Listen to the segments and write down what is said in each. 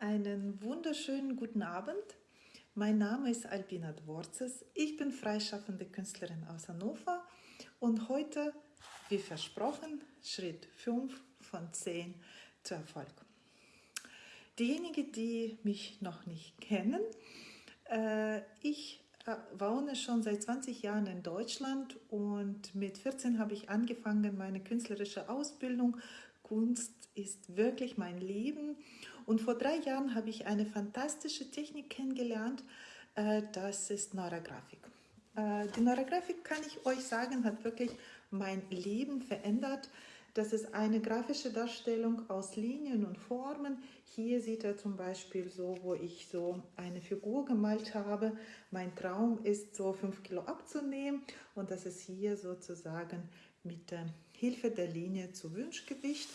Einen wunderschönen guten Abend. Mein Name ist Albina Dworzes. Ich bin freischaffende Künstlerin aus Hannover und heute, wie versprochen, Schritt 5 von 10 zu Erfolg. Diejenigen, die mich noch nicht kennen, äh, ich äh, wohne schon seit 20 Jahren in Deutschland und mit 14 habe ich angefangen meine künstlerische Ausbildung. Kunst ist wirklich mein Leben und vor drei Jahren habe ich eine fantastische Technik kennengelernt, äh, das ist Neurografik. Äh, die Neurografik, kann ich euch sagen, hat wirklich mein Leben verändert. Das ist eine grafische Darstellung aus Linien und Formen. Hier sieht er zum Beispiel so, wo ich so eine Figur gemalt habe. Mein Traum ist, so fünf Kilo abzunehmen und das ist hier sozusagen mit der Hilfe der Linie zu Wunschgewicht.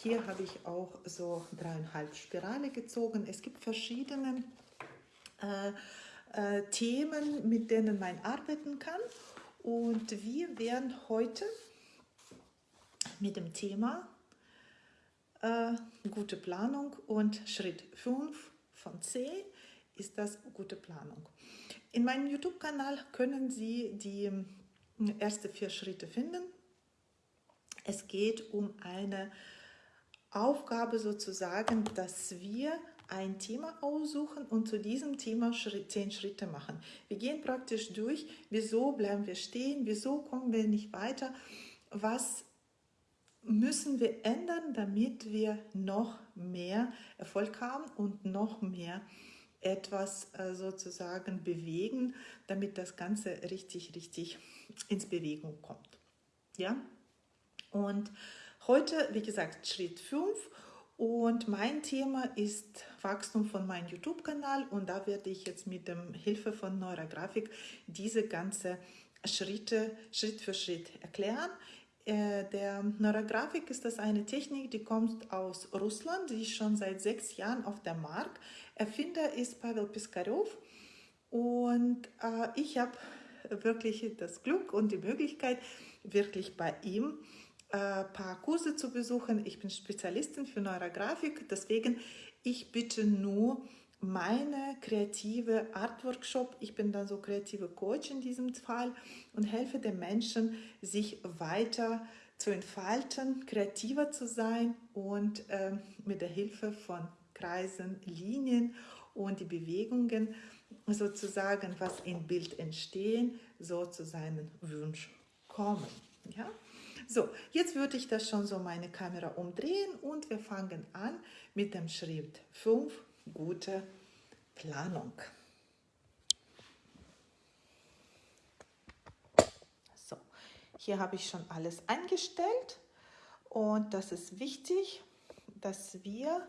Hier habe ich auch so dreieinhalb Spirale gezogen. Es gibt verschiedene äh, äh, Themen, mit denen man arbeiten kann. Und wir werden heute mit dem Thema äh, gute Planung und Schritt 5 von 10 ist das gute Planung. In meinem YouTube-Kanal können Sie die äh, ersten vier Schritte finden. Es geht um eine Aufgabe sozusagen, dass wir ein Thema aussuchen und zu diesem Thema zehn Schritte machen. Wir gehen praktisch durch, wieso bleiben wir stehen, wieso kommen wir nicht weiter, was müssen wir ändern, damit wir noch mehr Erfolg haben und noch mehr etwas äh, sozusagen bewegen, damit das Ganze richtig, richtig ins Bewegung kommt. Ja? Und Heute, wie gesagt, Schritt 5 und mein Thema ist Wachstum von meinem YouTube-Kanal und da werde ich jetzt mit der Hilfe von Neurografik diese ganze Schritte Schritt für Schritt erklären. Äh, der Neurografik ist das eine Technik, die kommt aus Russland, die ist schon seit sechs Jahren auf dem Markt. Erfinder ist Pavel Piskarev und äh, ich habe wirklich das Glück und die Möglichkeit, wirklich bei ihm ein äh, paar Kurse zu besuchen. Ich bin Spezialistin für Neurografik, deswegen ich bitte nur meine kreative Art Workshop. Ich bin dann so kreative Coach in diesem Fall und helfe den Menschen, sich weiter zu entfalten, kreativer zu sein und äh, mit der Hilfe von Kreisen, Linien und die Bewegungen sozusagen, was im Bild entstehen, so zu seinem Wunsch kommen. Ja? So, jetzt würde ich das schon so meine Kamera umdrehen und wir fangen an mit dem Schritt 5, gute Planung. So, hier habe ich schon alles eingestellt und das ist wichtig, dass wir,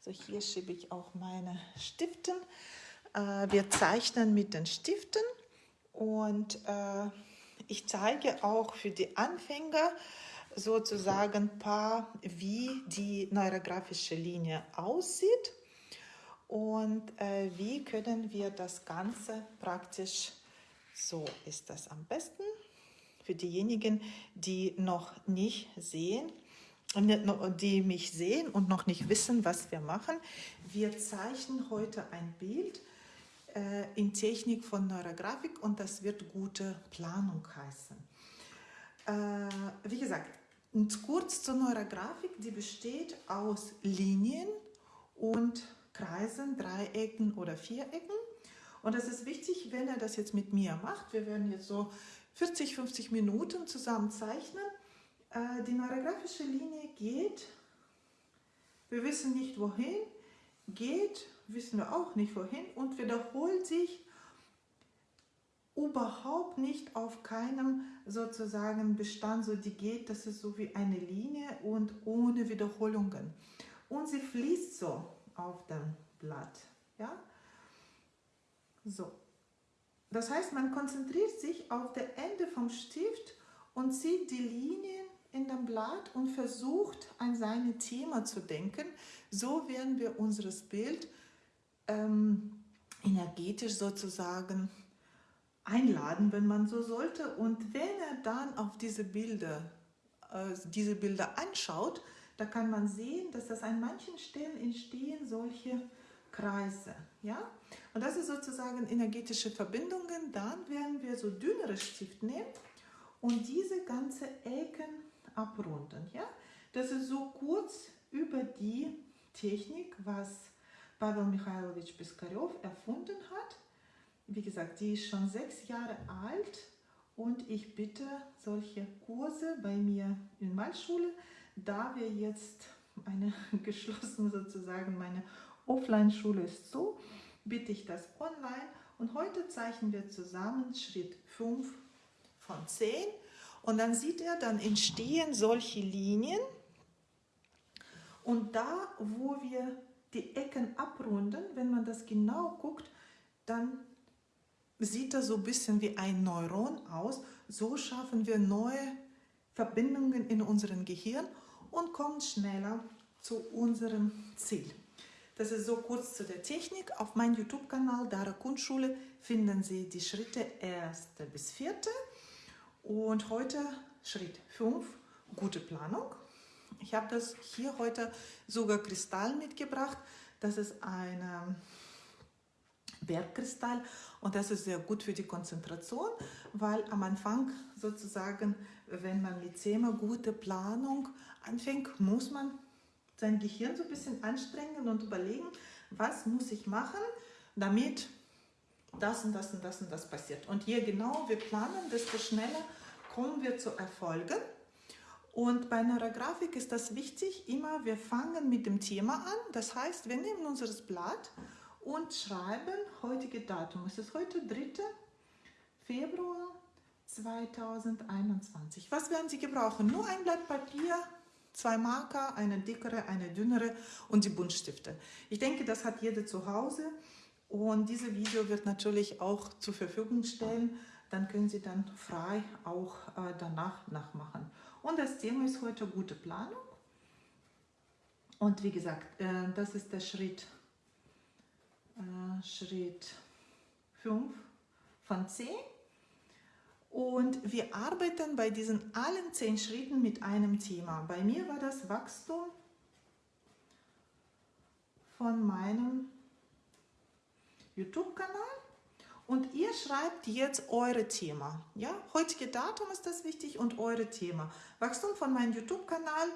so hier schiebe ich auch meine Stiften, äh, wir zeichnen mit den Stiften und äh, ich zeige auch für die Anfänger sozusagen ein paar, wie die neurografische Linie aussieht und äh, wie können wir das Ganze praktisch, so ist das am besten, für diejenigen, die noch nicht sehen, die mich sehen und noch nicht wissen, was wir machen. Wir zeichnen heute ein Bild, in Technik von Neurografik und das wird gute Planung heißen. Äh, wie gesagt, kurz zur Neurografik, die besteht aus Linien und Kreisen, Dreiecken oder Vierecken. Und das ist wichtig, wenn er das jetzt mit mir macht. Wir werden jetzt so 40, 50 Minuten zusammen zeichnen. Äh, die neurografische Linie geht, wir wissen nicht wohin, geht wissen wir auch nicht wohin und wiederholt sich überhaupt nicht auf keinem sozusagen Bestand, so die geht, das ist so wie eine Linie und ohne Wiederholungen. Und sie fließt so auf dem Blatt. Ja? So. Das heißt, man konzentriert sich auf das Ende vom Stift und zieht die Linien in dem Blatt und versucht an seine Thema zu denken. So werden wir unseres Bild ähm, energetisch sozusagen einladen, wenn man so sollte. Und wenn er dann auf diese Bilder, äh, diese Bilder anschaut, da kann man sehen, dass das an manchen Stellen entstehen solche Kreise. Ja? Und das ist sozusagen energetische Verbindungen. Dann werden wir so dünnere Stift nehmen und diese ganze Ecken abrunden. Ja? Das ist so kurz über die Technik, was Pavel Mikhailovich Piskarev erfunden hat. Wie gesagt, die ist schon sechs Jahre alt und ich bitte solche Kurse bei mir in Malschule, da wir jetzt eine geschlossene sozusagen, meine Offline-Schule ist so, bitte ich das online. Und heute zeichnen wir zusammen Schritt 5 von 10 und dann sieht er, dann entstehen solche Linien. Und da, wo wir die Ecken abrunden, wenn man das genau guckt, dann sieht das so ein bisschen wie ein Neuron aus. So schaffen wir neue Verbindungen in unserem Gehirn und kommen schneller zu unserem Ziel. Das ist so kurz zu der Technik. Auf meinem YouTube-Kanal Dara Kunstschule finden Sie die Schritte 1. bis 4. Und heute Schritt 5, gute Planung. Ich habe das hier heute sogar Kristall mitgebracht. Das ist ein ähm, Bergkristall und das ist sehr gut für die Konzentration, weil am Anfang sozusagen, wenn man mit Thema gute Planung anfängt, muss man sein Gehirn so ein bisschen anstrengen und überlegen, was muss ich machen, damit das und das und das und das passiert. Und je genauer wir planen, desto schneller kommen wir zu Erfolgen. Und bei Neurografik ist das wichtig, immer wir fangen mit dem Thema an. Das heißt, wir nehmen unser Blatt und schreiben heutige Datum. Es ist heute 3. Februar 2021. Was werden Sie gebrauchen? Nur ein Blatt Papier, zwei Marker, eine dickere, eine dünnere und die Buntstifte. Ich denke, das hat jeder zu Hause und dieses Video wird natürlich auch zur Verfügung stellen. Dann können Sie dann frei auch äh, danach nachmachen. Und das Thema ist heute gute Planung. Und wie gesagt, äh, das ist der Schritt, äh, Schritt 5 von 10. Und wir arbeiten bei diesen allen 10 Schritten mit einem Thema. Bei mir war das Wachstum von meinem YouTube-Kanal. Und ihr schreibt jetzt eure Thema. Ja, heutige Datum ist das wichtig und eure Thema. Wachstum von meinem YouTube-Kanal.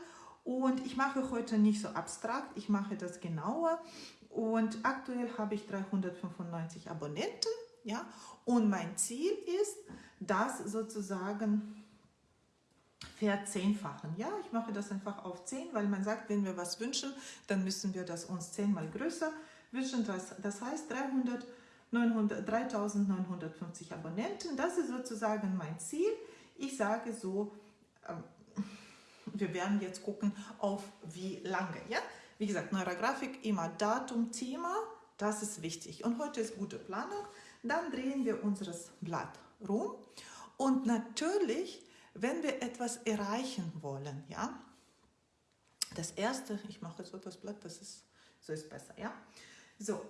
Und ich mache heute nicht so abstrakt, ich mache das genauer. Und aktuell habe ich 395 Abonnenten. Ja, und mein Ziel ist, das sozusagen verzehnfachen. Ja, ich mache das einfach auf 10, weil man sagt, wenn wir was wünschen, dann müssen wir das uns zehnmal größer wünschen. Das, das heißt 300 3950 Abonnenten. Das ist sozusagen mein Ziel. Ich sage so, ähm, wir werden jetzt gucken, auf wie lange. Ja? Wie gesagt, Neurografik immer Datum, Thema, das ist wichtig. Und heute ist gute Planung. Dann drehen wir unser Blatt rum. Und natürlich, wenn wir etwas erreichen wollen, ja, das erste, ich mache so das Blatt, das ist, so ist besser, ja. So,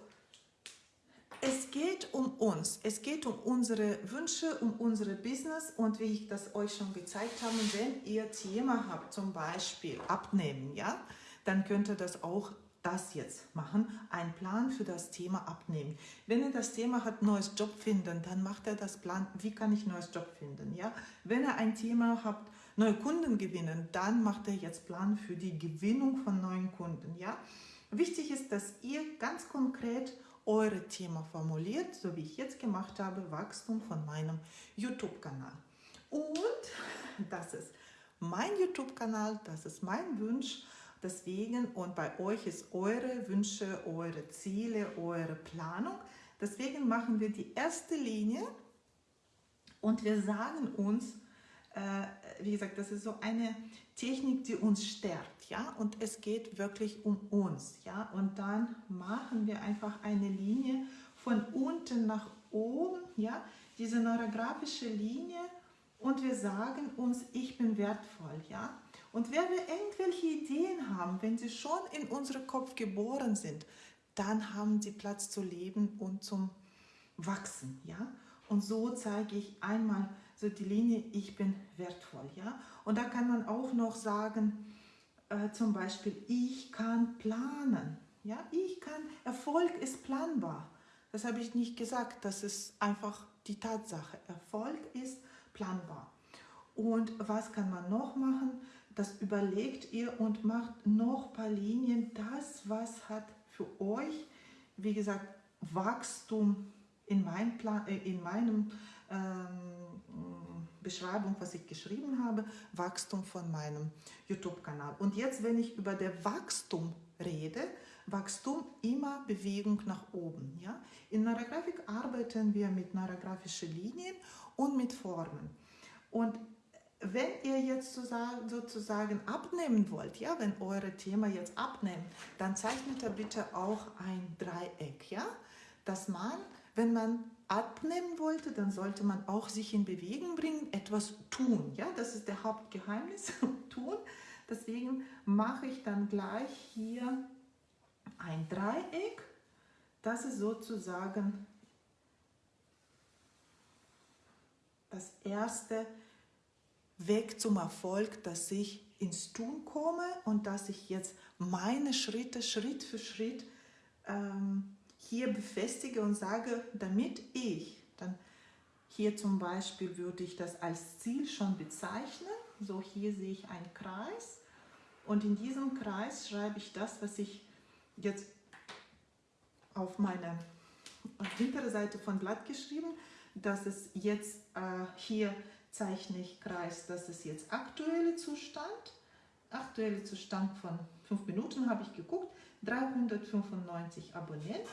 es geht um uns, es geht um unsere Wünsche, um unsere Business und wie ich das euch schon gezeigt habe, wenn ihr Thema habt, zum Beispiel abnehmen, ja, dann könnt ihr das auch das jetzt machen, ein Plan für das Thema abnehmen. Wenn ihr das Thema hat, neues Job finden, dann macht er das Plan, wie kann ich neues Job finden, ja. Wenn ihr ein Thema habt, neue Kunden gewinnen, dann macht er jetzt Plan für die Gewinnung von neuen Kunden, ja. Wichtig ist, dass ihr ganz konkret eure Thema formuliert, so wie ich jetzt gemacht habe, Wachstum von meinem YouTube-Kanal. Und das ist mein YouTube-Kanal, das ist mein Wunsch. Deswegen, und bei euch ist eure Wünsche, eure Ziele, eure Planung. Deswegen machen wir die erste Linie und wir sagen uns, äh, wie gesagt, das ist so eine Technik, die uns stärkt, ja, und es geht wirklich um uns, ja, und dann machen wir einfach eine Linie von unten nach oben, ja, diese neurografische Linie und wir sagen uns, ich bin wertvoll, ja, und wenn wir irgendwelche Ideen haben, wenn sie schon in unserem Kopf geboren sind, dann haben sie Platz zu leben und zum Wachsen, ja, und so zeige ich einmal so die Linie, ich bin wertvoll. Ja? Und da kann man auch noch sagen, äh, zum Beispiel, ich kann planen. Ja, ich kann, Erfolg ist planbar. Das habe ich nicht gesagt, das ist einfach die Tatsache. Erfolg ist planbar. Und was kann man noch machen? Das überlegt ihr und macht noch ein paar Linien. Das, was hat für euch, wie gesagt, Wachstum in, mein Plan, äh, in meinem ähm, Beschreibung, was ich geschrieben habe, Wachstum von meinem YouTube-Kanal. Und jetzt, wenn ich über der Wachstum rede, Wachstum immer Bewegung nach oben. Ja? In Neurografik arbeiten wir mit neurographischen Linien und mit Formen. Und wenn ihr jetzt sozusagen abnehmen wollt, ja, wenn eure Thema jetzt abnehmen, dann zeichnet ihr bitte auch ein Dreieck, ja, dass man, wenn man abnehmen wollte, dann sollte man auch sich in Bewegung bringen, etwas tun, ja, das ist der Hauptgeheimnis, tun. Deswegen mache ich dann gleich hier ein Dreieck, das ist sozusagen das erste Weg zum Erfolg, dass ich ins Tun komme und dass ich jetzt meine Schritte Schritt für Schritt ähm, hier befestige und sage, damit ich, dann hier zum Beispiel würde ich das als Ziel schon bezeichnen, so hier sehe ich einen Kreis. Und in diesem Kreis schreibe ich das, was ich jetzt auf meine hintere Seite von Blatt geschrieben, dass es jetzt äh, hier zeichne ich Kreis, das ist jetzt aktuelle Zustand. Aktuelle Zustand von 5 Minuten habe ich geguckt, 395 Abonnenten.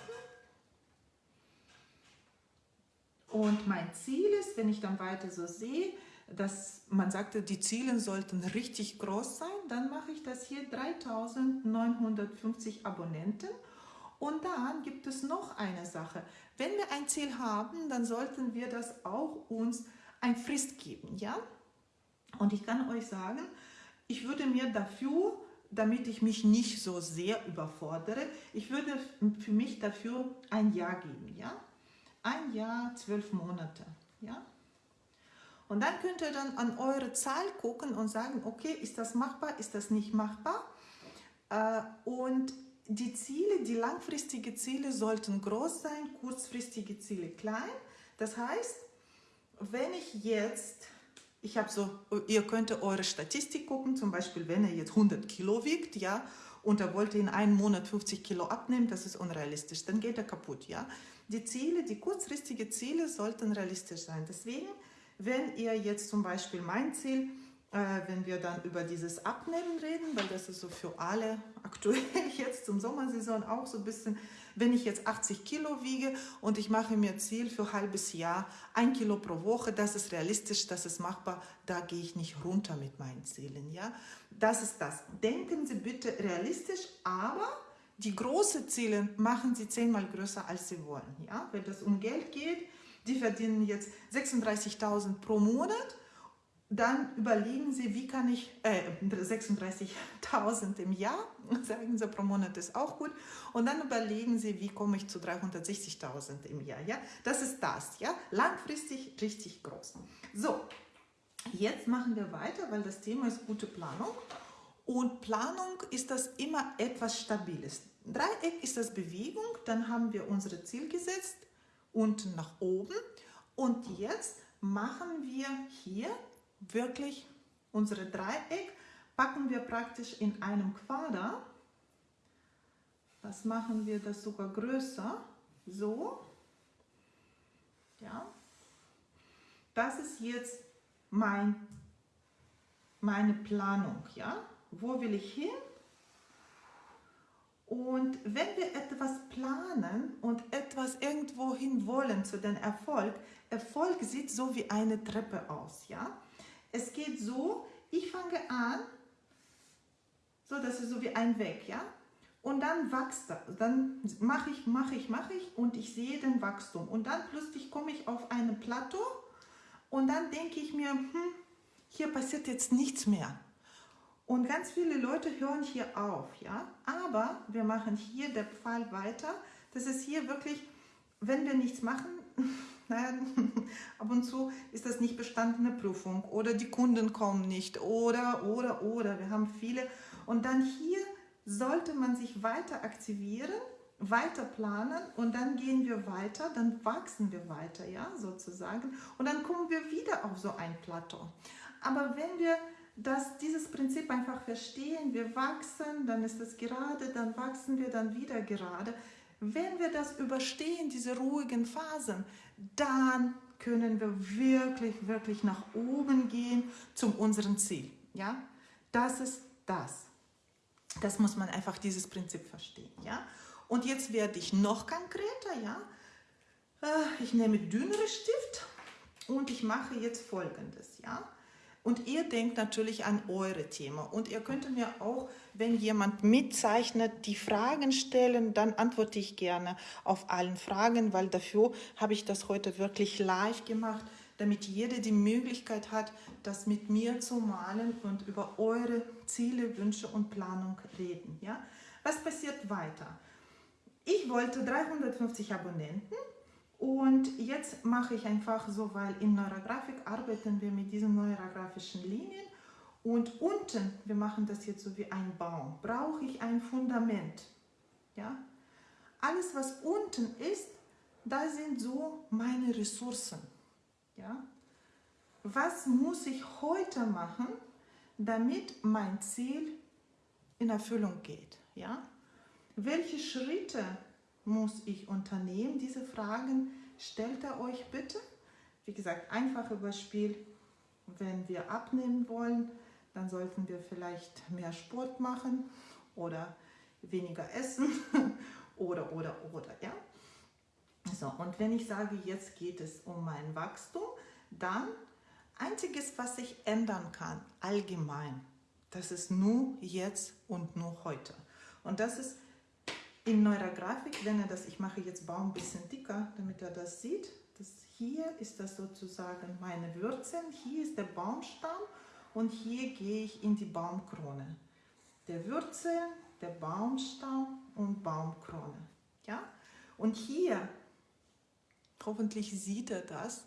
Und mein Ziel ist, wenn ich dann weiter so sehe, dass man sagte, die Ziele sollten richtig groß sein, dann mache ich das hier 3950 Abonnenten. Und dann gibt es noch eine Sache. Wenn wir ein Ziel haben, dann sollten wir das auch uns ein Frist geben. Ja? Und ich kann euch sagen, ich würde mir dafür, damit ich mich nicht so sehr überfordere, ich würde für mich dafür ein Jahr geben. Ja? Ein Jahr, zwölf Monate. Ja? Und dann könnt ihr dann an eure Zahl gucken und sagen, okay, ist das machbar, ist das nicht machbar? Äh, und die Ziele, die langfristigen Ziele sollten groß sein, kurzfristige Ziele klein. Das heißt, wenn ich jetzt, ich habe so, ihr könnt eure Statistik gucken, zum Beispiel, wenn er jetzt 100 Kilo wiegt, ja, und er wollte in einem Monat 50 Kilo abnehmen, das ist unrealistisch, dann geht er kaputt, ja. Die Ziele, die kurzfristigen Ziele sollten realistisch sein. Deswegen wenn ihr jetzt zum Beispiel mein Ziel, äh, wenn wir dann über dieses Abnehmen reden, weil das ist so für alle aktuell jetzt zum Sommersaison auch so ein bisschen, wenn ich jetzt 80 Kilo wiege und ich mache mir Ziel für ein halbes Jahr, ein Kilo pro Woche, das ist realistisch, das ist machbar, da gehe ich nicht runter mit meinen Zielen. Ja? Das ist das. Denken Sie bitte realistisch, aber die großen Ziele machen Sie zehnmal größer, als Sie wollen. Ja? Wenn das um Geld geht, die verdienen jetzt 36.000 pro Monat, dann überlegen Sie, wie kann ich, äh, 36.000 im Jahr, sagen Sie, pro Monat ist auch gut, und dann überlegen Sie, wie komme ich zu 360.000 im Jahr, ja, das ist das, ja, langfristig richtig groß. So, jetzt machen wir weiter, weil das Thema ist gute Planung und Planung ist das immer etwas Stabiles. Dreieck ist das Bewegung, dann haben wir unser Ziel gesetzt, unten nach oben. Und jetzt machen wir hier wirklich unsere Dreieck, packen wir praktisch in einem Quader. Das machen wir das sogar größer, so. Ja. Das ist jetzt mein, meine Planung, ja. Wo will ich hin? Und wenn wir etwas planen und etwas irgendwo hin wollen zu dem Erfolg, Erfolg sieht so wie eine Treppe aus, ja. Es geht so, ich fange an, so das ist so wie ein Weg, ja. Und dann wächst das, dann mache ich, mache ich, mache ich und ich sehe den Wachstum. Und dann plötzlich komme ich auf ein Plateau und dann denke ich mir, hm, hier passiert jetzt nichts mehr. Und ganz viele Leute hören hier auf, ja. Aber wir machen hier der Pfeil weiter. Das ist hier wirklich, wenn wir nichts machen, naja, ab und zu ist das nicht bestandene Prüfung oder die Kunden kommen nicht oder, oder, oder. Wir haben viele. Und dann hier sollte man sich weiter aktivieren, weiter planen und dann gehen wir weiter, dann wachsen wir weiter, ja, sozusagen. Und dann kommen wir wieder auf so ein Plateau. Aber wenn wir das, dieses Prinzip einfach verstehen, wir wachsen, dann ist es gerade, dann wachsen wir, dann wieder gerade. Wenn wir das überstehen, diese ruhigen Phasen, dann können wir wirklich, wirklich nach oben gehen zum unserem Ziel. Ja, das ist das. Das muss man einfach dieses Prinzip verstehen. Ja, und jetzt werde ich noch konkreter. Ja, äh, ich nehme dünnere Stift und ich mache jetzt Folgendes. Ja, und ihr denkt natürlich an eure Thema. Und ihr könnt mir auch, wenn jemand mitzeichnet, die Fragen stellen, dann antworte ich gerne auf allen Fragen, weil dafür habe ich das heute wirklich live gemacht, damit jeder die Möglichkeit hat, das mit mir zu malen und über eure Ziele, Wünsche und Planung reden. Ja? Was passiert weiter? Ich wollte 350 Abonnenten und jetzt mache ich einfach so, weil in Neurografik arbeiten wir mit diesen neurografischen Linien und unten, wir machen das jetzt so wie ein Baum, brauche ich ein Fundament. Ja? Alles, was unten ist, da sind so meine Ressourcen. Ja? Was muss ich heute machen, damit mein Ziel in Erfüllung geht? Ja? Welche Schritte muss ich unternehmen? Diese Fragen stellt er euch bitte. Wie gesagt, einfache Beispiel, wenn wir abnehmen wollen, dann sollten wir vielleicht mehr Sport machen oder weniger essen oder, oder, oder, ja. So, und wenn ich sage, jetzt geht es um mein Wachstum, dann einziges, was ich ändern kann, allgemein, das ist nur jetzt und nur heute. Und das ist in Neurografik, wenn er das, ich mache jetzt Baum ein bisschen dicker, damit er das sieht. Das hier ist das sozusagen meine Wurzeln, hier ist der Baumstamm und hier gehe ich in die Baumkrone. Der Wurzel, der Baumstamm und Baumkrone. Ja? Und hier, hoffentlich sieht er das,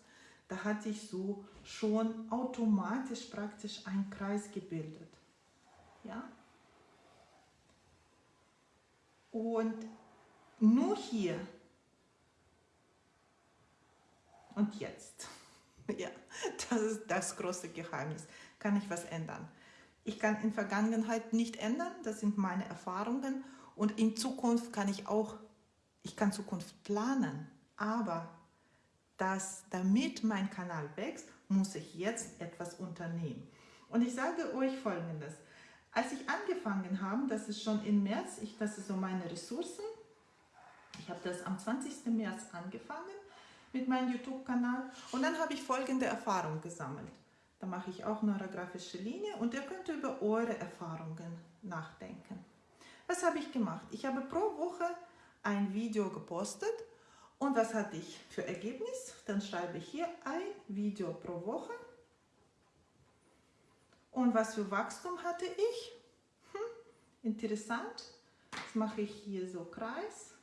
da hatte ich so schon automatisch praktisch einen Kreis gebildet. Ja? Und nur hier und jetzt, ja, das ist das große Geheimnis, kann ich was ändern. Ich kann in Vergangenheit nicht ändern, das sind meine Erfahrungen und in Zukunft kann ich auch, ich kann Zukunft planen, aber das, damit mein Kanal wächst, muss ich jetzt etwas unternehmen. Und ich sage euch Folgendes, als ich angefangen habe, das ist schon im März, ich, das ist so meine Ressourcen, ich habe das am 20. März angefangen mit meinem YouTube-Kanal und dann habe ich folgende Erfahrung gesammelt. Da mache ich auch neurografische Linie und ihr könnt über eure Erfahrungen nachdenken. Was habe ich gemacht? Ich habe pro Woche ein Video gepostet und was hatte ich für Ergebnis? Dann schreibe ich hier ein Video pro Woche und was für Wachstum hatte ich? Hm, interessant. Das mache ich hier so Kreis.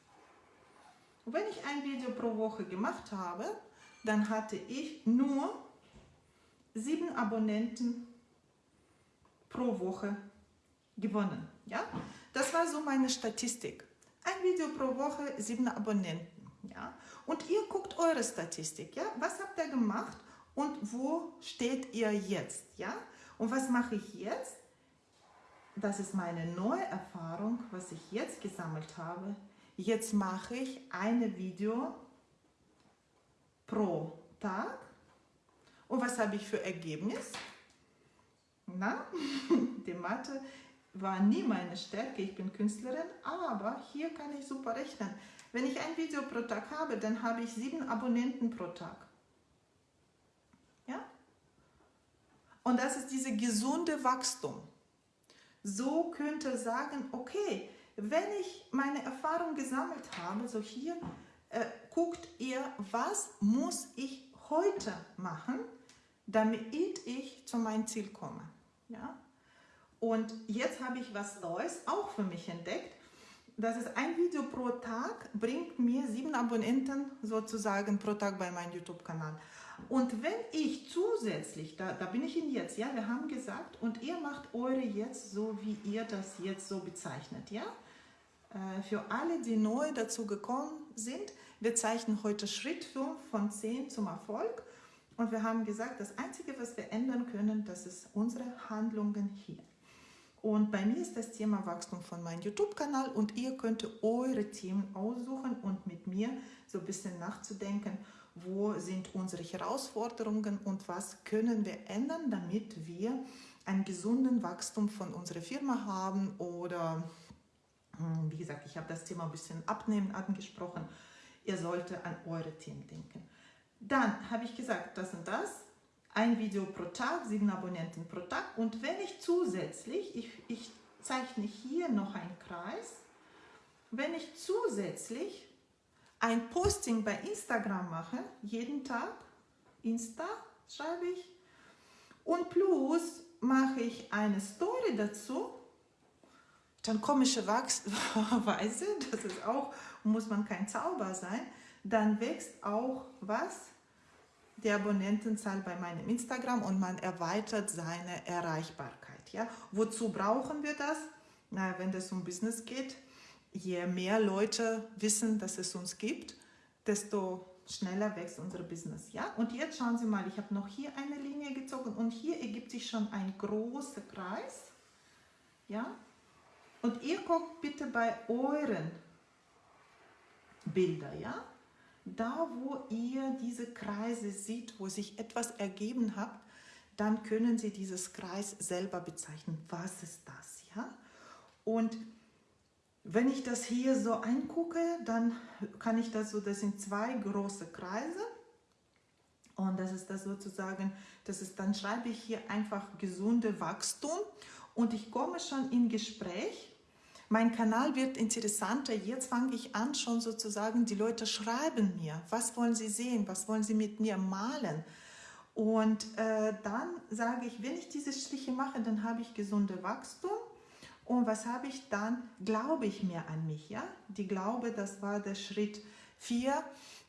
Und wenn ich ein Video pro Woche gemacht habe, dann hatte ich nur sieben Abonnenten pro Woche gewonnen. Ja? Das war so meine Statistik. Ein Video pro Woche, sieben Abonnenten. Ja? Und ihr guckt eure Statistik. Ja? Was habt ihr gemacht und wo steht ihr jetzt? Ja? Und was mache ich jetzt? Das ist meine neue Erfahrung, was ich jetzt gesammelt habe. Jetzt mache ich eine Video pro Tag. Und was habe ich für Ergebnis? Na, die Mathe war nie meine Stärke, ich bin Künstlerin, aber hier kann ich super rechnen. Wenn ich ein Video pro Tag habe, dann habe ich sieben Abonnenten pro Tag. Und das ist diese gesunde Wachstum. So könnte sagen, okay, wenn ich meine Erfahrung gesammelt habe, so hier äh, guckt ihr, was muss ich heute machen, damit ich zu meinem Ziel komme. Ja? Und jetzt habe ich was Neues auch für mich entdeckt. Das ist ein Video pro Tag, bringt mir sieben Abonnenten sozusagen pro Tag bei meinem YouTube-Kanal. Und wenn ich zusätzlich, da, da bin ich Ihnen jetzt, ja, wir haben gesagt, und ihr macht eure jetzt so, wie ihr das jetzt so bezeichnet, ja. Äh, für alle, die neu dazu gekommen sind, wir zeichnen heute Schritt 5 von 10 zum Erfolg. Und wir haben gesagt, das Einzige, was wir ändern können, das ist unsere Handlungen hier. Und bei mir ist das Thema Wachstum von meinem YouTube-Kanal und ihr könnt eure Themen aussuchen und mit mir so ein bisschen nachzudenken, wo sind unsere Herausforderungen und was können wir ändern, damit wir einen gesunden Wachstum von unserer Firma haben oder, hm, wie gesagt, ich habe das Thema ein bisschen abnehmen angesprochen, ihr solltet an eure Themen denken. Dann habe ich gesagt, das und das, ein Video pro Tag, sieben Abonnenten pro Tag. Und wenn ich zusätzlich, ich, ich zeichne hier noch einen Kreis, wenn ich zusätzlich ein Posting bei Instagram mache, jeden Tag, Insta schreibe ich, und plus mache ich eine Story dazu, dann komische Weise, das ist auch, muss man kein Zauber sein, dann wächst auch was? Die Abonnentenzahl bei meinem Instagram und man erweitert seine Erreichbarkeit. Ja? Wozu brauchen wir das? Na, wenn es um Business geht, je mehr Leute wissen, dass es uns gibt, desto schneller wächst unser Business. Ja? Und jetzt schauen Sie mal, ich habe noch hier eine Linie gezogen und hier ergibt sich schon ein großer Kreis. Ja? Und ihr guckt bitte bei euren Bildern, ja? Da, wo ihr diese Kreise seht, wo sich etwas ergeben hat, dann können Sie dieses Kreis selber bezeichnen. Was ist das? Ja? Und wenn ich das hier so angucke, dann kann ich das so, das sind zwei große Kreise. Und das ist das sozusagen, das ist, dann schreibe ich hier einfach gesunde Wachstum und ich komme schon in Gespräch. Mein Kanal wird interessanter. Jetzt fange ich an, schon sozusagen, die Leute schreiben mir, was wollen sie sehen, was wollen sie mit mir malen. Und äh, dann sage ich, wenn ich diese Striche mache, dann habe ich gesunde Wachstum. Und was habe ich dann? Glaube ich mehr an mich, ja? Die Glaube, das war der Schritt 4.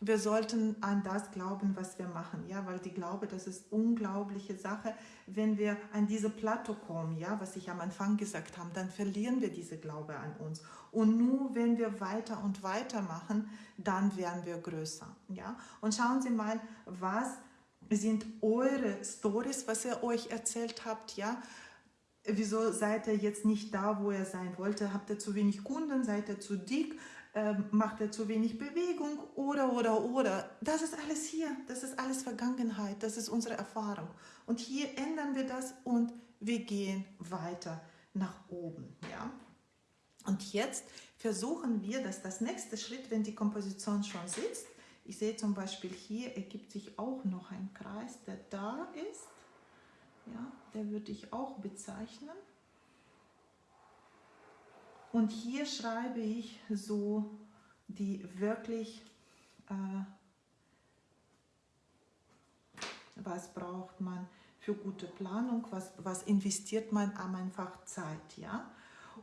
Wir sollten an das glauben, was wir machen, ja? Weil die Glaube, das ist unglaubliche Sache. Wenn wir an diese Plateau kommen, ja, was ich am Anfang gesagt habe, dann verlieren wir diese Glaube an uns. Und nur wenn wir weiter und weiter machen, dann werden wir größer, ja? Und schauen Sie mal, was sind eure Stories, was ihr euch erzählt habt, ja? wieso seid ihr jetzt nicht da, wo ihr sein wollte? Habt ihr zu wenig Kunden? Seid ihr zu dick? Ähm, macht ihr zu wenig Bewegung? Oder, oder, oder. Das ist alles hier. Das ist alles Vergangenheit. Das ist unsere Erfahrung. Und hier ändern wir das und wir gehen weiter nach oben. Ja? Und jetzt versuchen wir, dass das nächste Schritt, wenn die Komposition schon sitzt, ich sehe zum Beispiel hier ergibt sich auch noch ein Kreis, der da ist ja, der würde ich auch bezeichnen. Und hier schreibe ich so die wirklich, äh, was braucht man für gute Planung, was, was investiert man am einfach Zeit. Ja?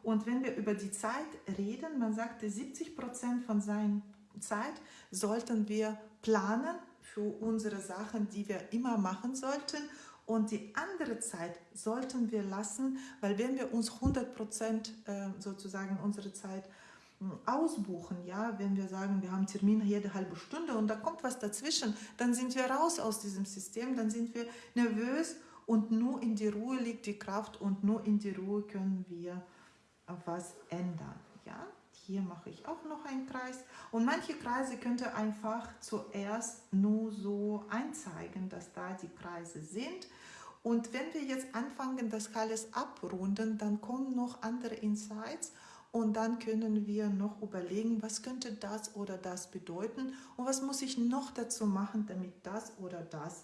Und wenn wir über die Zeit reden, man sagte 70 Prozent von seiner Zeit sollten wir planen für unsere Sachen, die wir immer machen sollten und die andere Zeit sollten wir lassen, weil wenn wir uns 100 Prozent äh, sozusagen unsere Zeit hm, ausbuchen, ja, wenn wir sagen, wir haben Termin jede halbe Stunde und da kommt was dazwischen, dann sind wir raus aus diesem System, dann sind wir nervös und nur in die Ruhe liegt die Kraft und nur in die Ruhe können wir was ändern, ja. Hier mache ich auch noch einen Kreis. Und manche Kreise könnt ihr einfach zuerst nur so einzeigen, dass da die Kreise sind. Und wenn wir jetzt anfangen, das alles abrunden, dann kommen noch andere Insights und dann können wir noch überlegen, was könnte das oder das bedeuten und was muss ich noch dazu machen, damit das oder das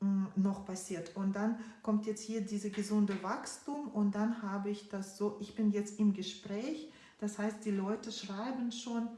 mm, noch passiert. Und dann kommt jetzt hier diese gesunde Wachstum und dann habe ich das so, ich bin jetzt im Gespräch das heißt, die Leute schreiben schon,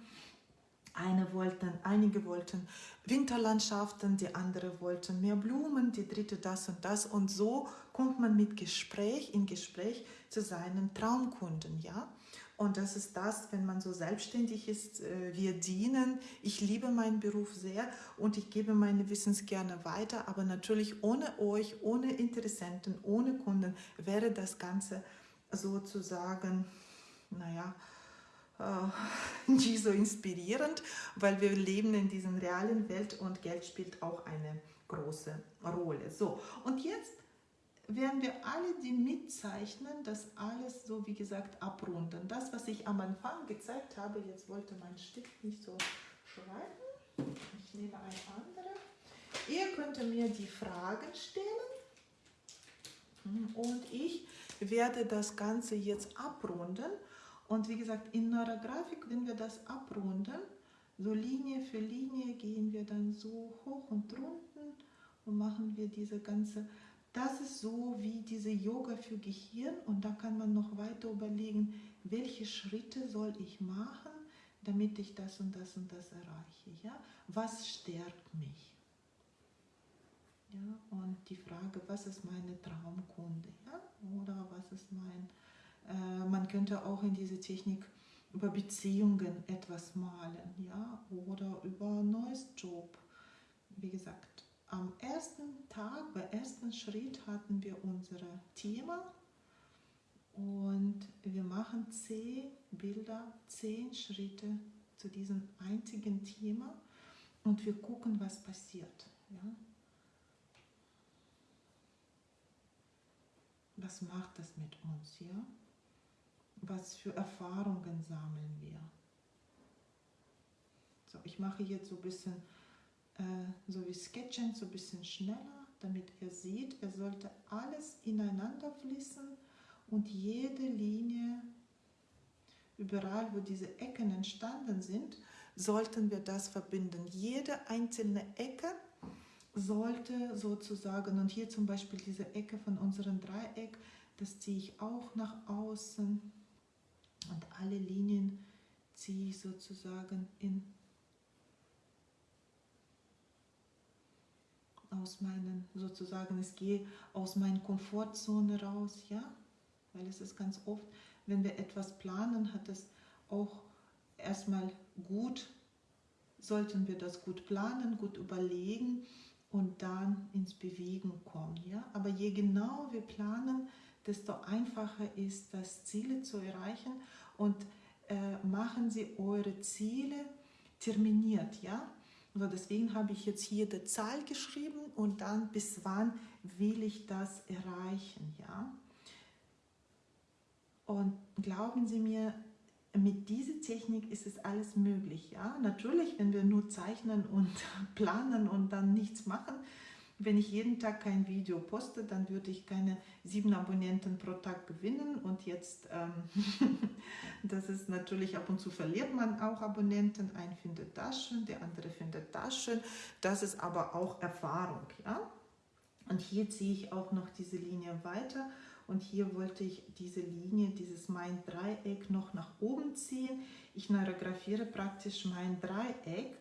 eine wollten, einige wollten Winterlandschaften, die andere wollten mehr Blumen, die dritte das und das. Und so kommt man mit Gespräch in Gespräch zu seinen Traumkunden. Ja? Und das ist das, wenn man so selbstständig ist, äh, wir dienen. Ich liebe meinen Beruf sehr und ich gebe meine Wissens gerne weiter, aber natürlich ohne euch, ohne Interessenten, ohne Kunden wäre das Ganze sozusagen, naja, nicht so inspirierend, weil wir leben in dieser realen Welt und Geld spielt auch eine große Rolle. So, und jetzt werden wir alle die mitzeichnen, das alles so wie gesagt abrunden. Das, was ich am Anfang gezeigt habe, jetzt wollte mein Stift nicht so schreiben. Ich nehme ein anderes. Ihr könnt mir die Fragen stellen und ich werde das Ganze jetzt abrunden. Und wie gesagt, in Neurografik, wenn wir das abrunden, so Linie für Linie gehen wir dann so hoch und runter und machen wir diese ganze das ist so wie diese Yoga für Gehirn und da kann man noch weiter überlegen, welche Schritte soll ich machen, damit ich das und das und das erreiche. Ja? Was stärkt mich? Ja? Und die Frage, was ist meine Traumkunde? Ja? Oder was ist mein... Äh, man könnte auch in diese Technik über Beziehungen etwas malen, ja, oder über neues Job. Wie gesagt, am ersten Tag, beim ersten Schritt hatten wir unser Thema und wir machen zehn Bilder, zehn Schritte zu diesem einzigen Thema und wir gucken, was passiert. Ja? Was macht das mit uns? Ja? Was für Erfahrungen sammeln wir? So, ich mache jetzt so ein bisschen äh, so wie Sketchen, so ein bisschen schneller, damit ihr seht, er sollte alles ineinander fließen und jede Linie, überall wo diese Ecken entstanden sind, sollten wir das verbinden. Jede einzelne Ecke sollte sozusagen, und hier zum Beispiel diese Ecke von unserem Dreieck, das ziehe ich auch nach außen und alle Linien ziehe ich sozusagen in aus meinen, sozusagen, es gehe aus meiner Komfortzone raus, ja, weil es ist ganz oft, wenn wir etwas planen, hat es auch erstmal gut, sollten wir das gut planen, gut überlegen und dann ins Bewegen kommen, ja, aber je genau wir planen, desto einfacher ist das Ziele zu erreichen und äh, machen Sie eure Ziele terminiert, ja, also deswegen habe ich jetzt hier die Zahl geschrieben und dann bis wann will ich das erreichen. Ja? Und glauben Sie mir, mit dieser Technik ist es alles möglich. Ja? Natürlich, wenn wir nur zeichnen und planen und dann nichts machen, wenn ich jeden Tag kein Video poste, dann würde ich keine sieben Abonnenten pro Tag gewinnen. Und jetzt, ähm, das ist natürlich, ab und zu verliert man auch Abonnenten. Ein findet das schön, der andere findet das schön. Das ist aber auch Erfahrung. Ja? Und hier ziehe ich auch noch diese Linie weiter. Und hier wollte ich diese Linie, dieses mein Dreieck noch nach oben ziehen. Ich neurografiere praktisch mein Dreieck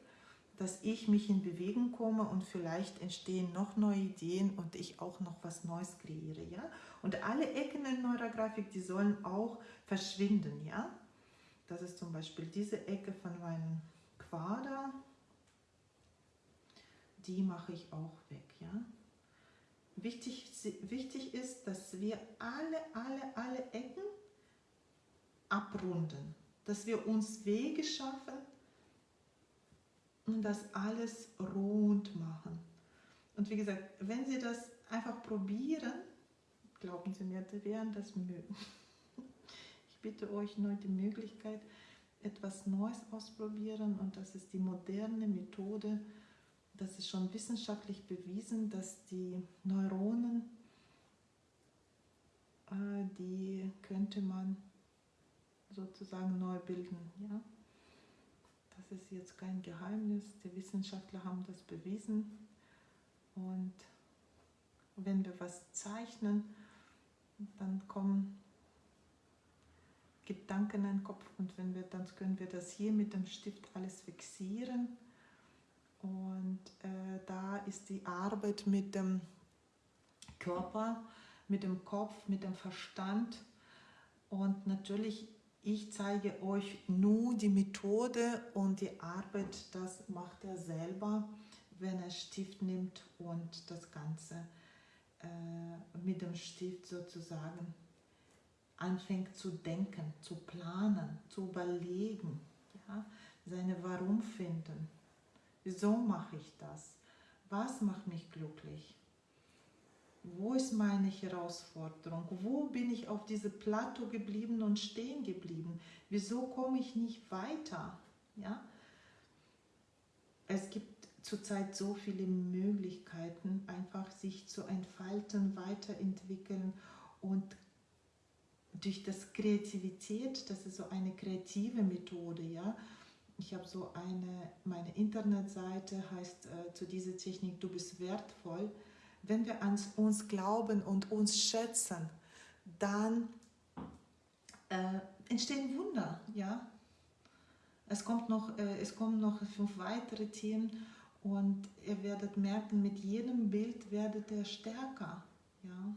dass ich mich in Bewegung komme und vielleicht entstehen noch neue Ideen und ich auch noch was Neues kreiere. Ja? Und alle Ecken in Neurografik, die sollen auch verschwinden. Ja? Das ist zum Beispiel diese Ecke von meinem Quader. Die mache ich auch weg. Ja? Wichtig, wichtig ist, dass wir alle, alle, alle Ecken abrunden. Dass wir uns Wege schaffen, und das alles rund machen. Und wie gesagt, wenn Sie das einfach probieren, glauben Sie mir, Sie werden das mögen. Ich bitte euch neu die Möglichkeit, etwas Neues ausprobieren und das ist die moderne Methode. Das ist schon wissenschaftlich bewiesen, dass die Neuronen, äh, die könnte man sozusagen neu bilden. Ja? Ist jetzt kein Geheimnis. Die Wissenschaftler haben das bewiesen. Und wenn wir was zeichnen, dann kommen Gedanken in den Kopf und wenn wir, dann können wir das hier mit dem Stift alles fixieren. Und äh, da ist die Arbeit mit dem Körper, mit dem Kopf, mit dem Verstand. Und natürlich ich zeige euch nur die Methode und die Arbeit, das macht er selber, wenn er Stift nimmt und das Ganze äh, mit dem Stift sozusagen anfängt zu denken, zu planen, zu überlegen, ja? seine Warum finden. Wieso mache ich das? Was macht mich glücklich? Wo ist meine Herausforderung? Wo bin ich auf diese Plateau geblieben und stehen geblieben? Wieso komme ich nicht weiter? Ja? Es gibt zurzeit so viele Möglichkeiten, einfach sich zu entfalten, weiterentwickeln und durch das Kreativität, das ist so eine kreative Methode, ja. Ich habe so eine, meine Internetseite heißt äh, zu dieser Technik, du bist wertvoll. Wenn wir an uns glauben und uns schätzen, dann äh, entstehen Wunder, ja. Es, kommt noch, äh, es kommen noch fünf weitere Themen und ihr werdet merken, mit jedem Bild werdet ihr stärker, ja.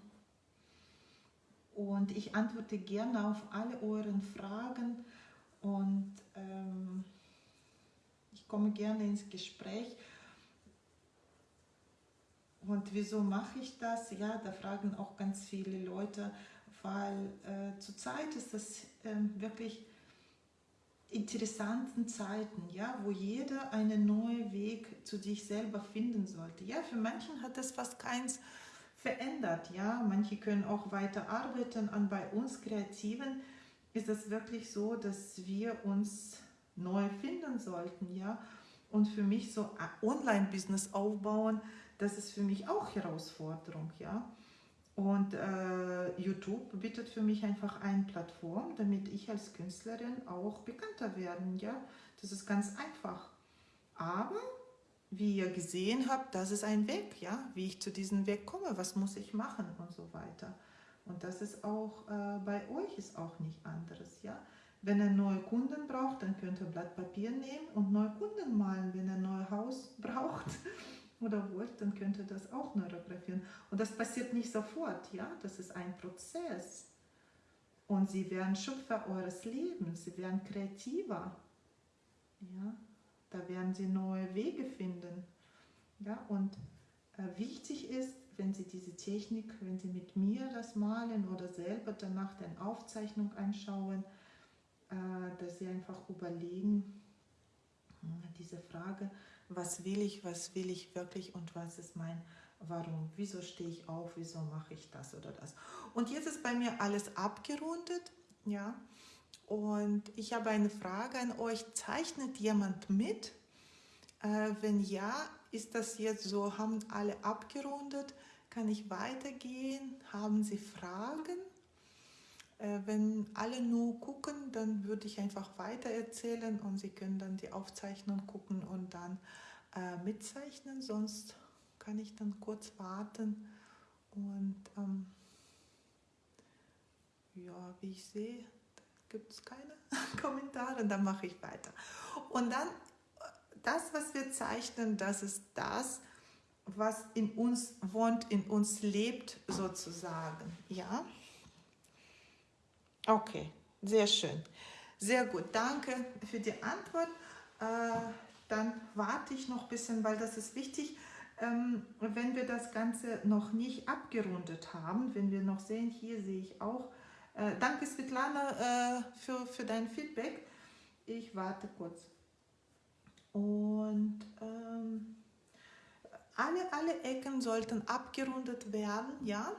Und ich antworte gerne auf alle euren Fragen und ähm, ich komme gerne ins Gespräch. Und wieso mache ich das? Ja, da fragen auch ganz viele Leute, weil äh, zurzeit ist das äh, wirklich interessanten Zeiten, ja, wo jeder einen neuen Weg zu sich selber finden sollte. Ja, für manchen hat das fast keins verändert. Ja, manche können auch weiter arbeiten. Und bei uns Kreativen ist es wirklich so, dass wir uns neu finden sollten. Ja, und für mich so Online-Business aufbauen, das ist für mich auch Herausforderung. Ja. Und äh, YouTube bietet für mich einfach eine Plattform, damit ich als Künstlerin auch bekannter werden. Ja, das ist ganz einfach. Aber wie ihr gesehen habt, das ist ein Weg, ja, wie ich zu diesem Weg komme, was muss ich machen und so weiter. Und das ist auch äh, bei euch ist auch nicht anderes, ja. Wenn ihr neue Kunden braucht, dann könnt ihr Blatt Papier nehmen und neue Kunden malen. Wenn ihr ein neues Haus braucht oder wollt, dann könnt ihr das auch neurografieren. Und das passiert nicht sofort, ja. Das ist ein Prozess. Und sie werden Schöpfer eures Lebens, sie werden kreativer, ja. Da werden sie neue Wege finden. Ja, und äh, wichtig ist, wenn Sie diese Technik, wenn Sie mit mir das malen oder selber danach den Aufzeichnung anschauen, äh, dass Sie einfach überlegen, äh, diese Frage, was will ich, was will ich wirklich und was ist mein Warum, wieso stehe ich auf, wieso mache ich das oder das. Und jetzt ist bei mir alles abgerundet, ja, und ich habe eine Frage an euch. Zeichnet jemand mit? Äh, wenn ja, ist das jetzt so, haben alle abgerundet? Kann ich weitergehen? Haben Sie Fragen? Äh, wenn alle nur gucken, dann würde ich einfach weiter erzählen und Sie können dann die Aufzeichnung gucken und dann äh, mitzeichnen. Sonst kann ich dann kurz warten und ähm, ja, wie ich sehe, gibt es keine Kommentare, dann mache ich weiter. Und dann, das, was wir zeichnen, das ist das, was in uns wohnt, in uns lebt sozusagen. Ja? Okay, sehr schön. Sehr gut, danke für die Antwort. Äh, dann warte ich noch ein bisschen, weil das ist wichtig. Ähm, wenn wir das Ganze noch nicht abgerundet haben, wenn wir noch sehen, hier sehe ich auch äh, danke Svetlana äh, für, für dein Feedback. Ich warte kurz. Und ähm, alle, alle Ecken sollten abgerundet werden, ja.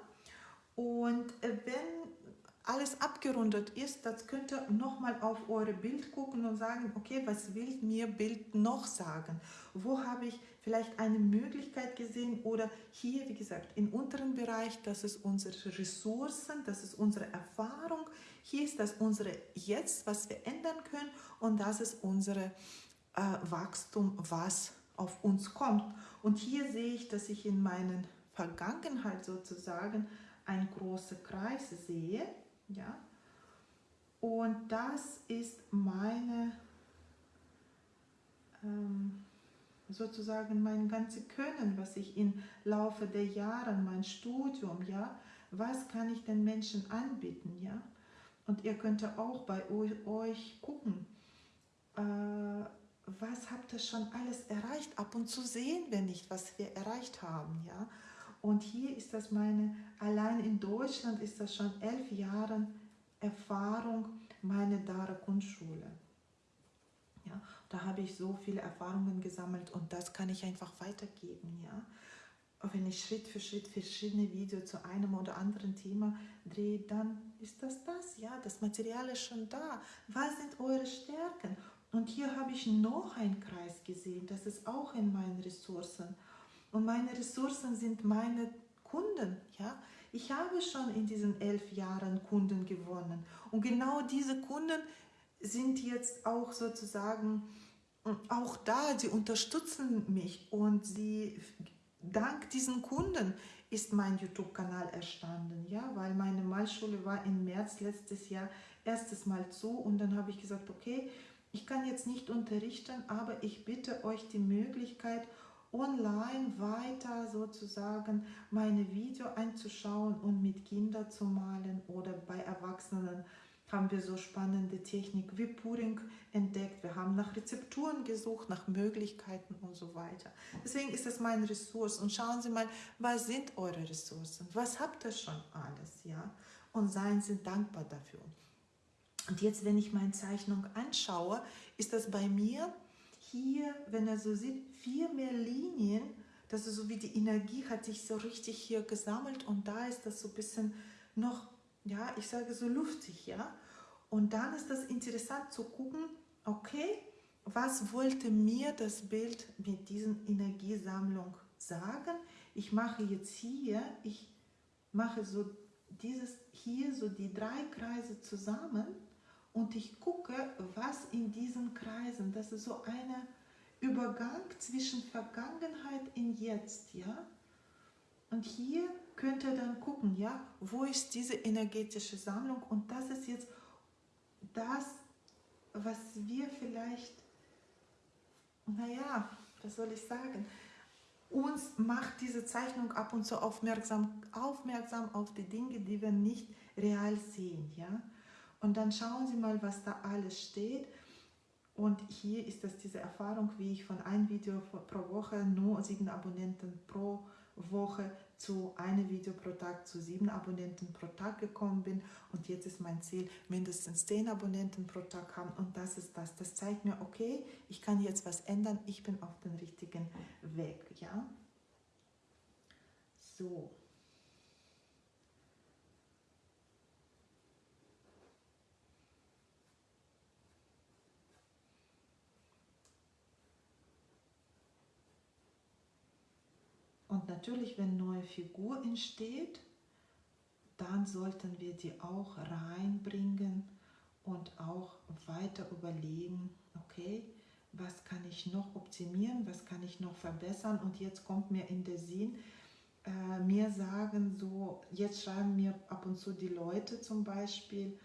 Und äh, wenn alles abgerundet ist, das könnt ihr nochmal auf eure Bild gucken und sagen, okay, was will mir Bild noch sagen? Wo habe ich vielleicht eine Möglichkeit gesehen oder hier, wie gesagt, im unteren Bereich, das ist unsere Ressourcen, das ist unsere Erfahrung, hier ist das unsere Jetzt, was wir ändern können und das ist unsere äh, Wachstum, was auf uns kommt. Und hier sehe ich, dass ich in meiner Vergangenheit sozusagen einen großen Kreis sehe, ja? Und das ist meine, ähm, sozusagen mein ganzes Können, was ich im Laufe der Jahre, mein Studium, ja, was kann ich den Menschen anbieten, ja? Und ihr könnt auch bei euch gucken, äh, was habt ihr schon alles erreicht. Ab und zu sehen wir nicht, was wir erreicht haben. Ja? Und hier ist das meine, allein in Deutschland ist das schon elf Jahre Erfahrung, meine Dara Kunstschule. Ja, da habe ich so viele Erfahrungen gesammelt und das kann ich einfach weitergeben. Ja? wenn ich Schritt für Schritt verschiedene Videos zu einem oder anderen Thema drehe, dann ist das das. Ja, das Material ist schon da. Was sind eure Stärken? Und hier habe ich noch einen Kreis gesehen. Das ist auch in meinen Ressourcen. Und meine Ressourcen sind meine Kunden. Ja, ich habe schon in diesen elf Jahren Kunden gewonnen. Und genau diese Kunden sind jetzt auch sozusagen auch da. Sie unterstützen mich und sie dank diesen Kunden ist mein YouTube-Kanal erstanden, ja, weil meine Malschule war im März letztes Jahr erstes Mal zu und dann habe ich gesagt, okay, ich kann jetzt nicht unterrichten, aber ich bitte euch die Möglichkeit, online weiter sozusagen meine Video einzuschauen und mit Kindern zu malen oder bei Erwachsenen haben wir so spannende Technik wie Puring entdeckt. Wir haben nach Rezepturen gesucht, nach Möglichkeiten und so weiter. Deswegen ist das mein Ressource. Und schauen Sie mal, was sind eure Ressourcen? Was habt ihr schon alles? ja? Und seien Sie dankbar dafür. Und jetzt, wenn ich meine Zeichnung anschaue, ist das bei mir hier, wenn er so sieht, vier mehr Linien. Das ist so wie die Energie hat sich so richtig hier gesammelt und da ist das so ein bisschen noch ja, ich sage so luftig, ja. Und dann ist das interessant zu gucken, okay, was wollte mir das Bild mit diesen Energiesammlung sagen? Ich mache jetzt hier, ich mache so dieses hier so die drei Kreise zusammen und ich gucke, was in diesen Kreisen, das ist so ein Übergang zwischen Vergangenheit und Jetzt, ja. Und hier könnt ihr dann gucken, ja, wo ist diese energetische Sammlung und das ist jetzt das, was wir vielleicht, naja, was soll ich sagen, uns macht diese Zeichnung ab und zu aufmerksam, aufmerksam auf die Dinge, die wir nicht real sehen, ja. Und dann schauen Sie mal, was da alles steht. Und hier ist das diese Erfahrung, wie ich von einem Video pro Woche nur sieben Abonnenten pro Woche zu einem Video pro Tag zu sieben Abonnenten pro Tag gekommen bin und jetzt ist mein Ziel mindestens zehn Abonnenten pro Tag haben und das ist das. Das zeigt mir, okay, ich kann jetzt was ändern, ich bin auf dem richtigen Weg, ja. So. Natürlich, wenn neue Figur entsteht, dann sollten wir die auch reinbringen und auch weiter überlegen, okay, was kann ich noch optimieren, was kann ich noch verbessern? Und jetzt kommt mir in der Sinn, äh, mir sagen so, jetzt schreiben mir ab und zu die Leute zum Beispiel,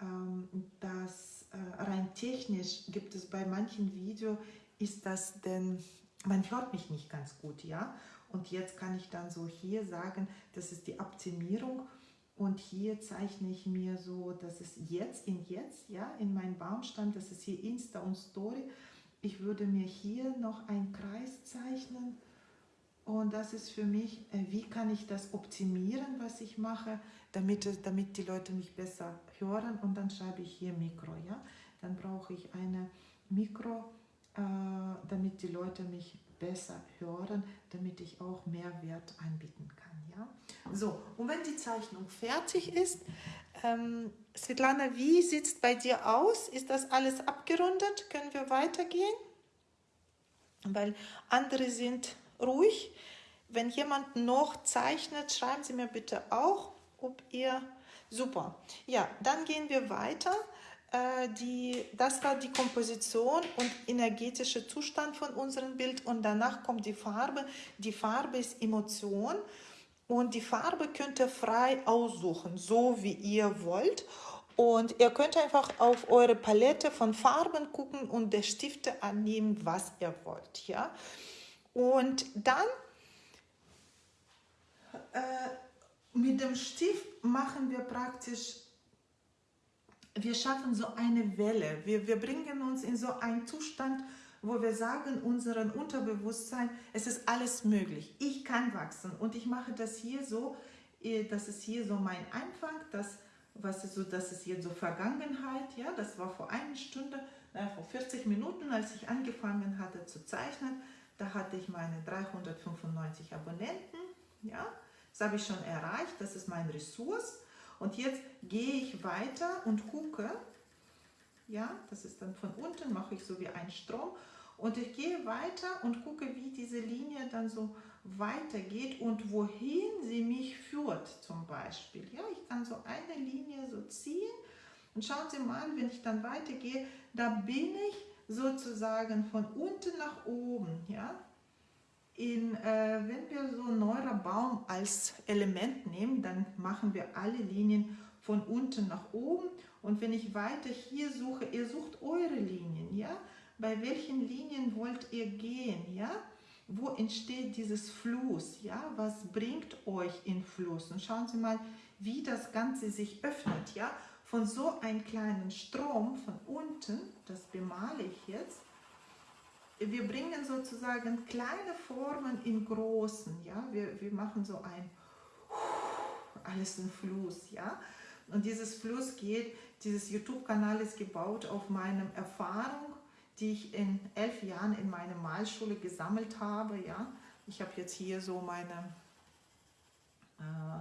ähm, dass äh, rein technisch gibt es bei manchen Videos, ist das denn, man hört mich nicht ganz gut, ja, und jetzt kann ich dann so hier sagen, das ist die Optimierung und hier zeichne ich mir so, das ist jetzt in jetzt, ja, in meinem Baumstamm, das ist hier Insta und Story. Ich würde mir hier noch einen Kreis zeichnen und das ist für mich, äh, wie kann ich das optimieren, was ich mache, damit, damit die Leute mich besser hören und dann schreibe ich hier Mikro, ja. Dann brauche ich eine Mikro, äh, damit die Leute mich besser hören, damit ich auch mehr Wert anbieten kann. Ja? So, und wenn die Zeichnung fertig ist, ähm, Svetlana, wie sieht es bei dir aus? Ist das alles abgerundet? Können wir weitergehen? Weil andere sind ruhig. Wenn jemand noch zeichnet, schreiben Sie mir bitte auch, ob ihr... Super. Ja, dann gehen wir weiter. Äh, die, das war die Komposition und energetische Zustand von unserem Bild und danach kommt die Farbe. Die Farbe ist Emotion und die Farbe könnt ihr frei aussuchen, so wie ihr wollt. Und ihr könnt einfach auf eure Palette von Farben gucken und der Stifte annehmen, was ihr wollt. Ja? Und dann äh, mit dem Stift machen wir praktisch wir schaffen so eine Welle. Wir, wir bringen uns in so einen Zustand, wo wir sagen, unserem Unterbewusstsein, es ist alles möglich. Ich kann wachsen und ich mache das hier so, äh, das ist hier so mein Anfang, das, was ist so, das ist hier so Vergangenheit, ja, das war vor einer Stunde, na, vor 40 Minuten, als ich angefangen hatte zu zeichnen, da hatte ich meine 395 Abonnenten, ja, das habe ich schon erreicht, das ist mein Ressource. Und jetzt gehe ich weiter und gucke, ja, das ist dann von unten, mache ich so wie ein Strom. Und ich gehe weiter und gucke, wie diese Linie dann so weitergeht und wohin sie mich führt zum Beispiel. Ja, ich kann so eine Linie so ziehen und schauen Sie mal, wenn ich dann weitergehe, da bin ich sozusagen von unten nach oben. Ja, in, äh, wenn wir so neuer Baum als Element nehmen, dann machen wir alle Linien von unten nach oben. Und wenn ich weiter hier suche, ihr sucht eure Linien, ja? Bei welchen Linien wollt ihr gehen, ja? Wo entsteht dieses Fluss, ja? Was bringt euch in Fluss? Und schauen Sie mal, wie das Ganze sich öffnet, ja? Von so einem kleinen Strom von unten, das bemale ich jetzt, wir bringen sozusagen kleine Formen in großen, ja, wir, wir machen so ein alles in Fluss, ja, und dieses Fluss geht, dieses YouTube-Kanal ist gebaut auf meiner Erfahrung, die ich in elf Jahren in meiner Malschule gesammelt habe, ja, ich habe jetzt hier so meine äh,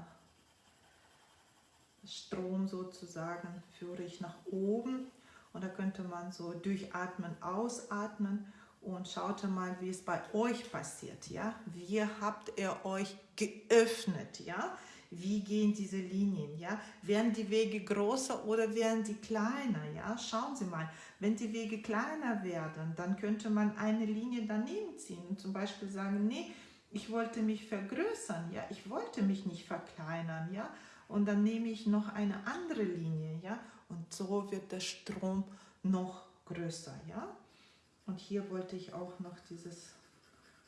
Strom sozusagen, führe ich nach oben. Und da könnte man so durchatmen, ausatmen und schaut mal, wie es bei euch passiert, ja? Wie habt ihr euch geöffnet, ja? Wie gehen diese Linien, ja? Werden die Wege größer oder werden die kleiner, ja? Schauen Sie mal, wenn die Wege kleiner werden, dann könnte man eine Linie daneben ziehen und zum Beispiel sagen, nee, ich wollte mich vergrößern, ja? Ich wollte mich nicht verkleinern, ja? Und dann nehme ich noch eine andere Linie, ja? Und so wird der Strom noch größer, ja? Und hier wollte ich auch noch dieses,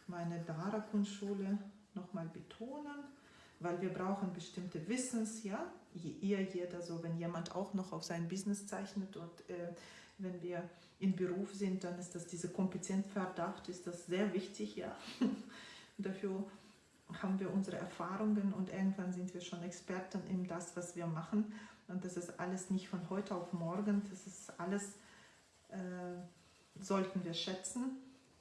meine Dara-Kunstschule nochmal betonen, weil wir brauchen bestimmte Wissens, ja, ihr jeder so, wenn jemand auch noch auf sein Business zeichnet und äh, wenn wir im Beruf sind, dann ist das diese Kompetenzverdacht, ist das sehr wichtig, ja. Dafür haben wir unsere Erfahrungen und irgendwann sind wir schon Experten in das, was wir machen. Und das ist alles nicht von heute auf morgen, das ist alles äh, sollten wir schätzen.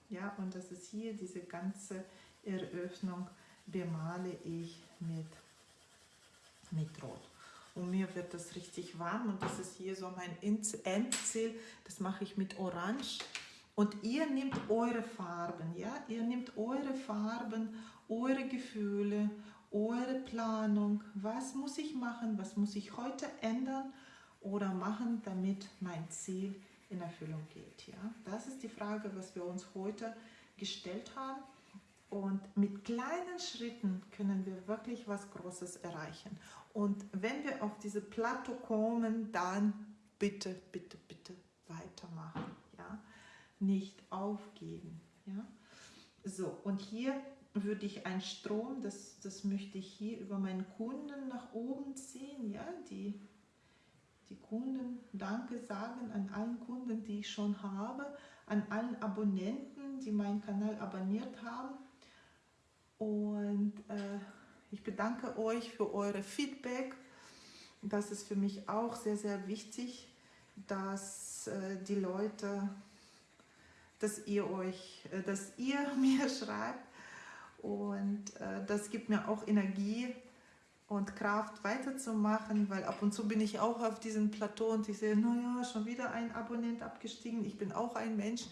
Ja, und das ist hier diese ganze Eröffnung bemale ich mit, mit Rot. Und mir wird das richtig warm und das ist hier so mein Endziel. Das mache ich mit Orange. Und ihr nehmt eure Farben, ja, ihr nehmt eure Farben, eure Gefühle, eure Planung. Was muss ich machen? Was muss ich heute ändern oder machen, damit mein Ziel in Erfüllung geht. Ja? Das ist die Frage, was wir uns heute gestellt haben. Und mit kleinen Schritten können wir wirklich was Großes erreichen. Und wenn wir auf diese Plateau kommen, dann bitte, bitte, bitte weitermachen. Ja? Nicht aufgeben. Ja? So, und hier würde ich einen Strom, das, das möchte ich hier über meinen Kunden nach oben ziehen, ja, die die Kunden Danke sagen an allen Kunden, die ich schon habe, an allen Abonnenten, die meinen Kanal abonniert haben. Und äh, ich bedanke euch für eure Feedback. Das ist für mich auch sehr, sehr wichtig, dass äh, die Leute, dass ihr euch, äh, dass ihr mir schreibt. Und äh, das gibt mir auch Energie, und Kraft weiterzumachen, weil ab und zu bin ich auch auf diesem Plateau und ich sehe, naja, schon wieder ein Abonnent abgestiegen, ich bin auch ein Mensch,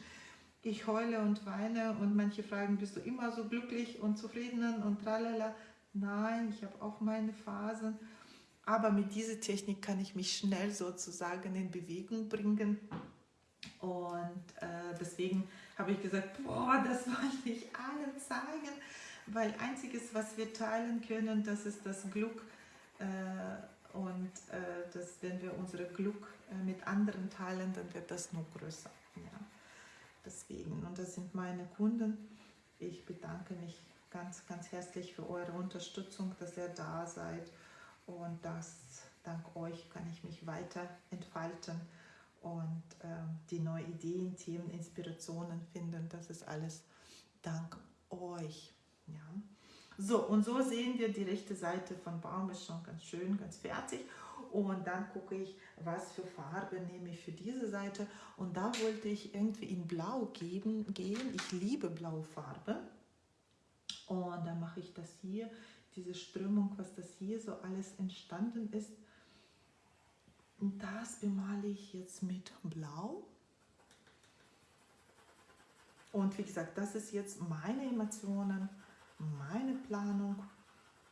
ich heule und weine und manche fragen, bist du immer so glücklich und zufrieden und tralala. Nein, ich habe auch meine Phasen, aber mit dieser Technik kann ich mich schnell sozusagen in Bewegung bringen. Und äh, deswegen habe ich gesagt, boah, das wollte ich allen zeigen, weil einziges, was wir teilen können, das ist das Glück äh, und äh, das, wenn wir unser Glück äh, mit anderen teilen, dann wird das noch größer. Ja. Deswegen, und das sind meine Kunden. Ich bedanke mich ganz, ganz herzlich für eure Unterstützung, dass ihr da seid und dass dank euch kann ich mich weiter entfalten und äh, die neuen Ideen, Themen, Inspirationen finden. Das ist alles dank euch. Ja. So, und so sehen wir, die rechte Seite von Baum ist schon ganz schön, ganz fertig. Und dann gucke ich, was für Farbe nehme ich für diese Seite. Und da wollte ich irgendwie in Blau geben, gehen. Ich liebe blaue Farbe. Und dann mache ich das hier, diese Strömung, was das hier so alles entstanden ist. Und das bemale ich jetzt mit Blau. Und wie gesagt, das ist jetzt meine Emotionen, meine Planung.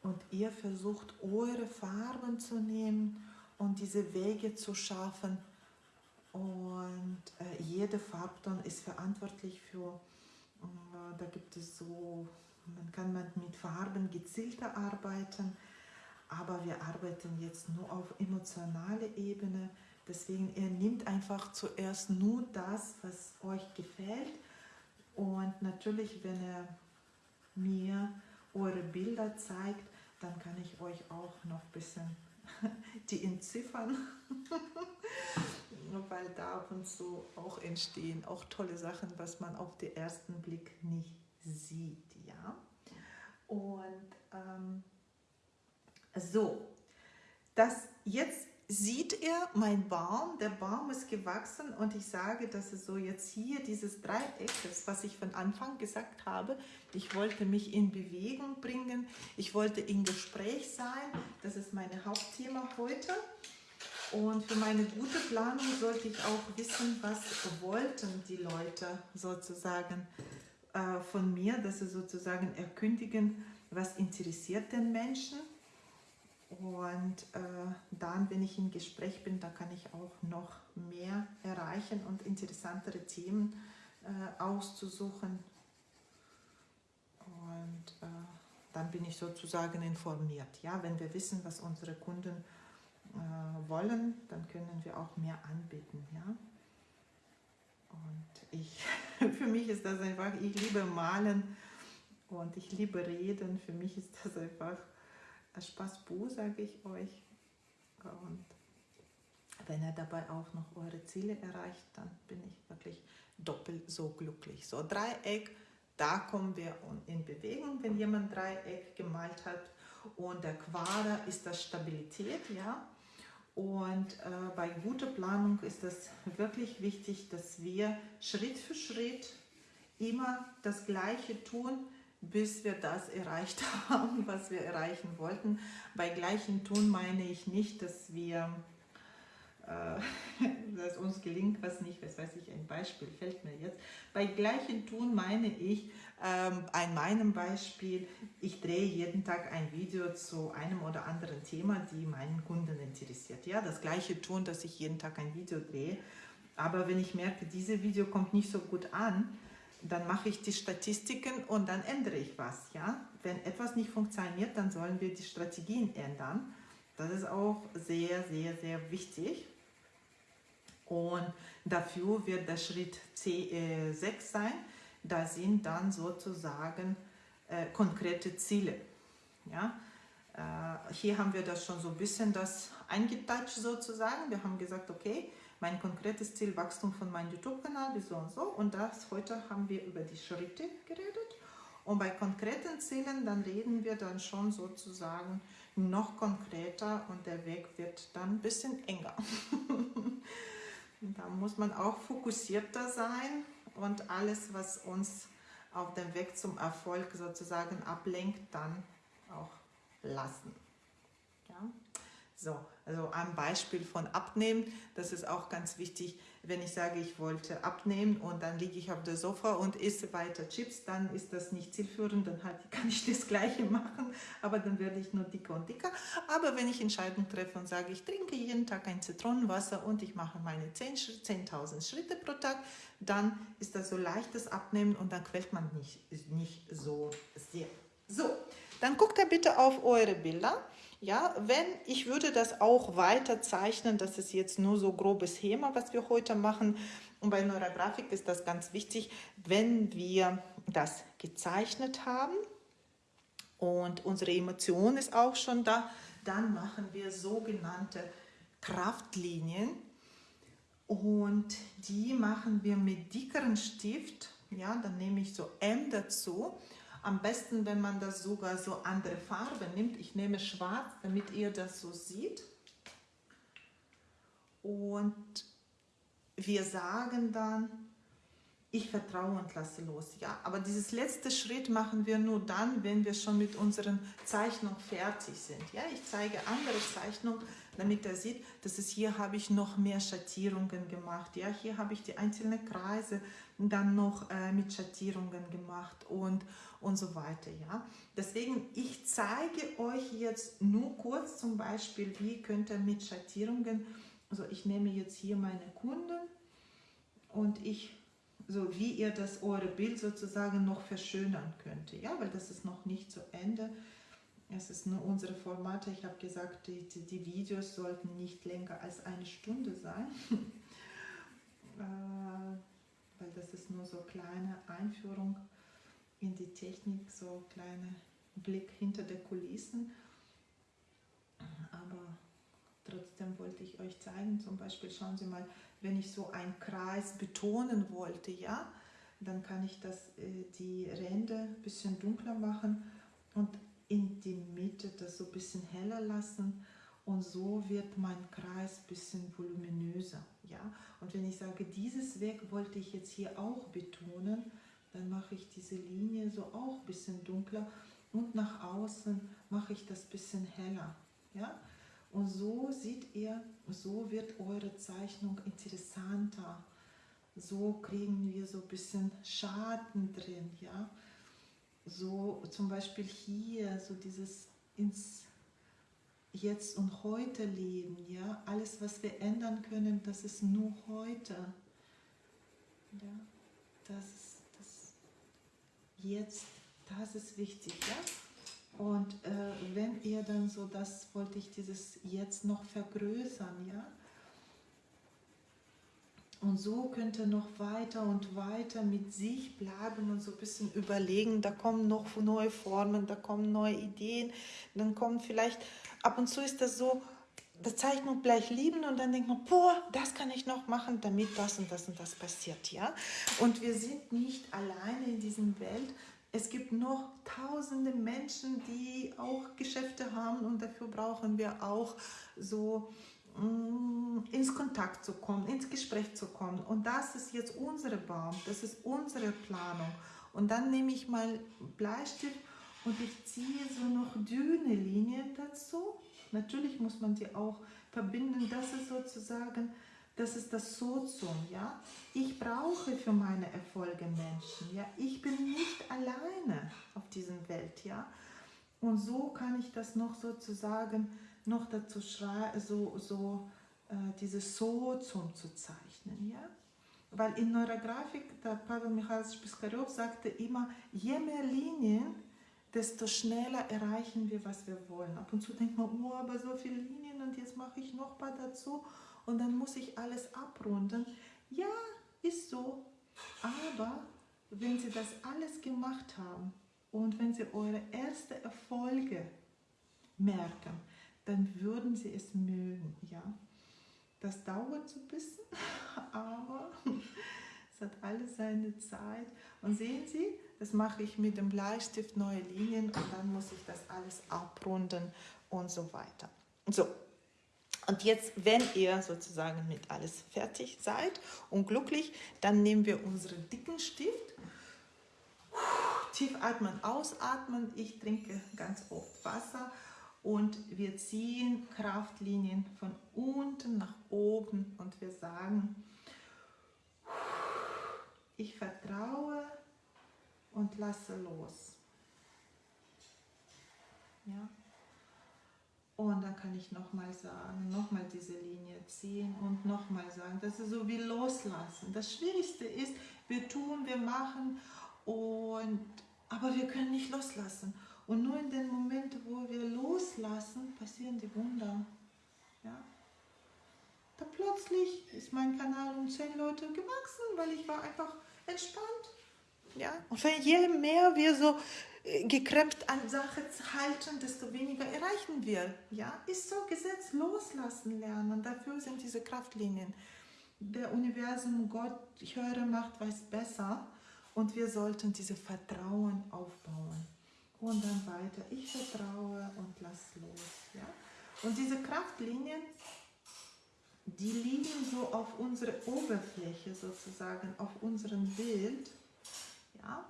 Und ihr versucht, eure Farben zu nehmen und diese Wege zu schaffen. Und äh, jede Farbton ist verantwortlich für, äh, da gibt es so, man kann mit Farben gezielter arbeiten, aber wir arbeiten jetzt nur auf emotionaler Ebene. Deswegen, ihr nehmt einfach zuerst nur das, was euch gefällt. Und natürlich, wenn ihr mir eure Bilder zeigt, dann kann ich euch auch noch ein bisschen die entziffern, weil da ab und zu auch entstehen auch tolle Sachen, was man auf den ersten Blick nicht sieht. Ja? Und ähm, so, das jetzt sieht ihr mein Baum, der Baum ist gewachsen und ich sage, dass es so jetzt hier dieses Dreieck ist, was ich von Anfang gesagt habe. Ich wollte mich in Bewegung bringen, ich wollte in Gespräch sein, das ist mein Hauptthema heute. Und für meine gute Planung sollte ich auch wissen, was wollten die Leute sozusagen äh, von mir, dass sie sozusagen erkündigen, was interessiert den Menschen und äh, dann, wenn ich im Gespräch bin, da kann ich auch noch mehr erreichen und interessantere Themen äh, auszusuchen. Und äh, dann bin ich sozusagen informiert. Ja, wenn wir wissen, was unsere Kunden äh, wollen, dann können wir auch mehr anbieten. Ja. Und ich, für mich ist das einfach, ich liebe Malen und ich liebe Reden. Für mich ist das einfach Spaß Bu, sage ich euch. Und wenn ihr dabei auch noch eure Ziele erreicht, dann bin ich wirklich doppelt so glücklich. So Dreieck, da kommen wir in Bewegung, wenn jemand Dreieck gemalt hat. Und der Quader ist das Stabilität, ja. Und äh, bei guter Planung ist es wirklich wichtig, dass wir Schritt für Schritt immer das Gleiche tun, bis wir das erreicht haben, was wir erreichen wollten. Bei gleichem Tun meine ich nicht, dass wir, äh, dass uns gelingt was nicht, was weiß ich, ein Beispiel fällt mir jetzt. Bei gleichem Tun meine ich, ähm, an meinem Beispiel, ich drehe jeden Tag ein Video zu einem oder anderen Thema, die meinen Kunden interessiert. Ja, das gleiche Tun, dass ich jeden Tag ein Video drehe. Aber wenn ich merke, dieses Video kommt nicht so gut an, dann mache ich die Statistiken und dann ändere ich was. Ja? Wenn etwas nicht funktioniert, dann sollen wir die Strategien ändern. Das ist auch sehr, sehr, sehr wichtig. Und dafür wird der Schritt C6 äh, sein. Da sind dann sozusagen äh, konkrete Ziele. Ja? Äh, hier haben wir das schon so ein bisschen das eingetatscht sozusagen. Wir haben gesagt, okay, mein konkretes Ziel, Wachstum von meinem YouTube-Kanal, so und so. Und das heute haben wir über die Schritte geredet. Und bei konkreten Zielen, dann reden wir dann schon sozusagen noch konkreter und der Weg wird dann ein bisschen enger. da muss man auch fokussierter sein und alles, was uns auf dem Weg zum Erfolg sozusagen ablenkt, dann auch lassen. So, also ein Beispiel von Abnehmen, das ist auch ganz wichtig. Wenn ich sage, ich wollte abnehmen und dann liege ich auf der Sofa und esse weiter Chips, dann ist das nicht zielführend, dann halt kann ich das Gleiche machen, aber dann werde ich nur dicker und dicker. Aber wenn ich Entscheidungen treffe und sage, ich trinke jeden Tag ein Zitronenwasser und ich mache meine 10.000 10 Schritte pro Tag, dann ist das so leichtes Abnehmen und dann quält man nicht, nicht so sehr. So, dann guckt ihr bitte auf eure Bilder. Ja, wenn, ich würde das auch weiter zeichnen, das ist jetzt nur so grobes Schema, was wir heute machen. Und bei Neurografik ist das ganz wichtig, wenn wir das gezeichnet haben und unsere Emotion ist auch schon da, dann machen wir sogenannte Kraftlinien und die machen wir mit dickeren Stift. Ja, dann nehme ich so M dazu. Am besten, wenn man das sogar so andere Farben nimmt. Ich nehme schwarz, damit ihr das so seht. Und wir sagen dann, ich vertraue und lasse los. Ja, aber dieses letzte Schritt machen wir nur dann, wenn wir schon mit unseren Zeichnungen fertig sind. Ja, ich zeige andere Zeichnungen, damit er sieht, dass es hier habe ich noch mehr Schattierungen gemacht. Ja, hier habe ich die einzelnen Kreise dann noch äh, mit Schattierungen gemacht und und so weiter. Ja, deswegen ich zeige euch jetzt nur kurz zum Beispiel, wie könnt ihr mit Schattierungen, also ich nehme jetzt hier meine Kunden und ich so wie ihr das eure Bild sozusagen noch verschönern könnt. Ja, weil das ist noch nicht zu Ende. Es ist nur unsere Formate. Ich habe gesagt, die, die, Videos sollten nicht länger als eine Stunde sein. äh, weil das ist nur so kleine Einführung in die Technik, so kleine Blick hinter der Kulissen. Aber trotzdem wollte ich euch zeigen, zum Beispiel schauen Sie mal, wenn ich so einen Kreis betonen wollte, ja, dann kann ich das, äh, die Ränder ein bisschen dunkler machen und in die Mitte das so ein bisschen heller lassen und so wird mein Kreis ein bisschen voluminöser. Ja? Und wenn ich sage, dieses Weg wollte ich jetzt hier auch betonen, dann mache ich diese Linie so auch ein bisschen dunkler und nach außen mache ich das bisschen heller. Ja? Und so seht ihr, so wird eure Zeichnung interessanter. So kriegen wir so ein bisschen Schatten drin, ja. So zum Beispiel hier, so dieses ins Jetzt und Heute leben, ja. Alles, was wir ändern können, das ist nur heute. Ja, das ist Jetzt, das ist wichtig, ja. Und äh, wenn ihr dann so, das wollte ich dieses jetzt noch vergrößern, ja. Und so könnt ihr noch weiter und weiter mit sich bleiben und so ein bisschen überlegen, da kommen noch neue Formen, da kommen neue Ideen, dann kommt vielleicht, ab und zu ist das so, die Zeichnung gleich lieben und dann denkt man, boah, das kann ich noch machen, damit das und das und das passiert, ja. Und wir sind nicht alleine in dieser Welt, es gibt noch tausende Menschen, die auch Geschäfte haben und dafür brauchen wir auch so mm, ins Kontakt zu kommen, ins Gespräch zu kommen. Und das ist jetzt unsere Baum, das ist unsere Planung. Und dann nehme ich mal Bleistift und ich ziehe so noch dünne Linien dazu. Natürlich muss man die auch verbinden. Das ist sozusagen das ist das Sozium, ja. Ich brauche für meine Erfolge Menschen, ja. Ich bin nicht alleine auf dieser Welt, ja. Und so kann ich das noch sozusagen noch dazu schreiben, so, so äh, dieses Sozium zu zeichnen, ja. Weil in Neurografik, der Pavel Michaelovich Piskarev sagte immer, je mehr Linien, desto schneller erreichen wir, was wir wollen. Ab und zu denkt man, oh, aber so viele Linien und jetzt mache ich noch ein paar dazu und dann muss ich alles abrunden. Ja, ist so. Aber wenn Sie das alles gemacht haben und wenn Sie eure ersten Erfolge merken, dann würden Sie es mögen. Ja? Das dauert so ein bisschen, aber es hat alles seine Zeit. Und sehen Sie, das mache ich mit dem Bleistift neue Linien und dann muss ich das alles abrunden und so weiter. So, und jetzt, wenn ihr sozusagen mit alles fertig seid und glücklich, dann nehmen wir unseren dicken Stift. Tief atmen, ausatmen. Ich trinke ganz oft Wasser und wir ziehen Kraftlinien von unten nach oben und wir sagen, ich vertraue und lasse los. Ja. Und dann kann ich nochmal sagen, nochmal diese Linie ziehen und nochmal sagen. Das ist so wie loslassen. Das Schwierigste ist, wir tun, wir machen, und, aber wir können nicht loslassen. Und nur in den Momenten, wo wir loslassen, passieren die Wunder. Ja? Da plötzlich ist mein Kanal um zehn Leute gewachsen, weil ich war einfach entspannt. Ja? Und je mehr wir so äh, gekrempt an Sache halten, desto weniger erreichen wir. Ja, ist so Gesetz loslassen lernen. Dafür sind diese Kraftlinien. Der Universum, Gott, höre, macht, weiß besser. Und wir sollten diese Vertrauen aufbauen. Und dann weiter. Ich vertraue und lass los. Ja? Und diese Kraftlinien, die liegen so auf unserer Oberfläche sozusagen, auf unserem Bild. Ja?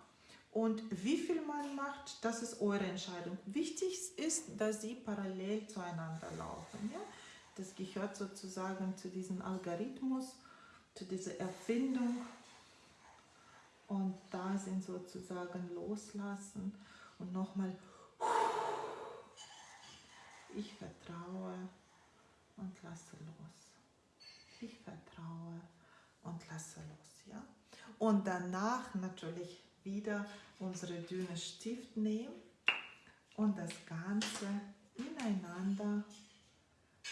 Und wie viel man macht, das ist eure Entscheidung. Wichtig ist, dass sie parallel zueinander laufen. Ja? Das gehört sozusagen zu diesem Algorithmus, zu dieser Erfindung. Und da sind sozusagen loslassen und nochmal, ich vertraue und lasse los. Ich vertraue und lasse los. Ja? Und danach natürlich wieder unsere dünne Stift nehmen und das Ganze ineinander,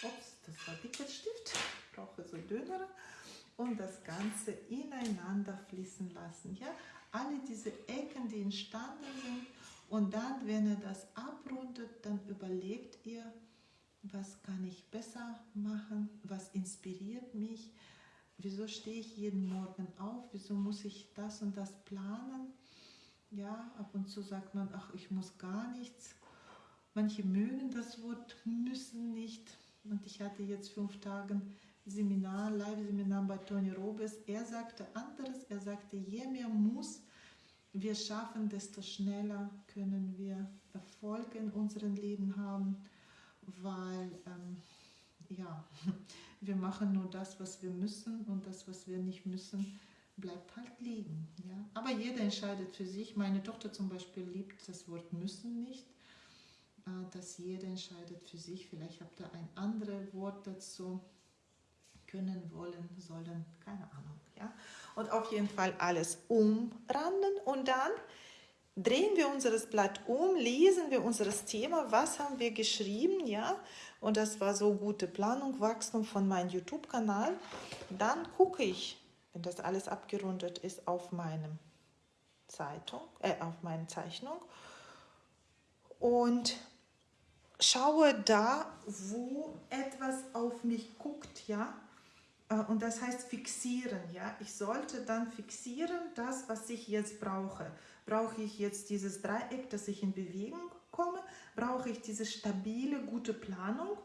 ups, das war dicker Stift, brauche so dünnere, und das Ganze ineinander fließen lassen. Ja? Alle diese Ecken, die entstanden sind, und dann, wenn ihr das abrundet, dann überlegt ihr, was kann ich besser machen, was inspiriert mich, wieso stehe ich jeden Morgen auf, wieso muss ich das und das planen ja, ab und zu sagt man, ach, ich muss gar nichts. Manche mögen das Wort müssen nicht. Und ich hatte jetzt fünf Tage Seminar, Live-Seminar bei Tony Robes. Er sagte anderes. Er sagte, je mehr muss wir schaffen, desto schneller können wir Erfolg in unserem Leben haben, weil ähm, ja, wir machen nur das, was wir müssen und das, was wir nicht müssen, bleibt halt liegen. Ja? Aber jeder entscheidet für sich. Meine Tochter zum Beispiel liebt das Wort müssen nicht. Äh, dass jeder entscheidet für sich. Vielleicht habt ihr ein anderes Wort dazu. Können, wollen, sollen, keine Ahnung. Ja? Und auf jeden Fall alles umranden und dann drehen wir unser Blatt um, lesen wir unser Thema, was haben wir geschrieben, ja, und das war so gute Planung, Wachstum von meinem YouTube-Kanal. Dann gucke ich, wenn das alles abgerundet ist, auf meinem Zeitung, äh, auf meine Zeichnung und schaue da, wo etwas auf mich guckt, ja, äh, und das heißt fixieren, ja. Ich sollte dann fixieren, das, was ich jetzt brauche. Brauche ich jetzt dieses Dreieck, dass ich in Bewegung komme? Brauche ich diese stabile, gute Planung?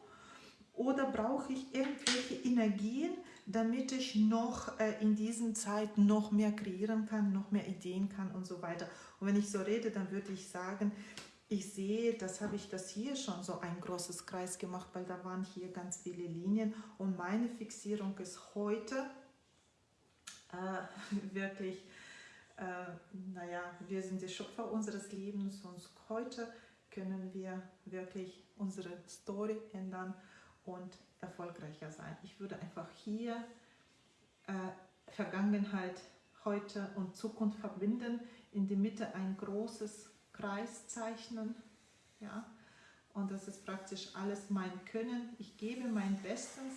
Oder brauche ich irgendwelche Energien, damit ich noch äh, in diesen Zeiten noch mehr kreieren kann, noch mehr Ideen kann und so weiter. Und wenn ich so rede, dann würde ich sagen, ich sehe, das habe ich das hier schon so ein großes Kreis gemacht, weil da waren hier ganz viele Linien und meine Fixierung ist heute äh, wirklich, äh, naja, wir sind die Schöpfer unseres Lebens und heute können wir wirklich unsere Story ändern und erfolgreicher sein. Ich würde einfach hier äh, Vergangenheit, heute und Zukunft verbinden, in die Mitte ein großes Kreis zeichnen. Ja? Und das ist praktisch alles mein Können. Ich gebe mein Bestes,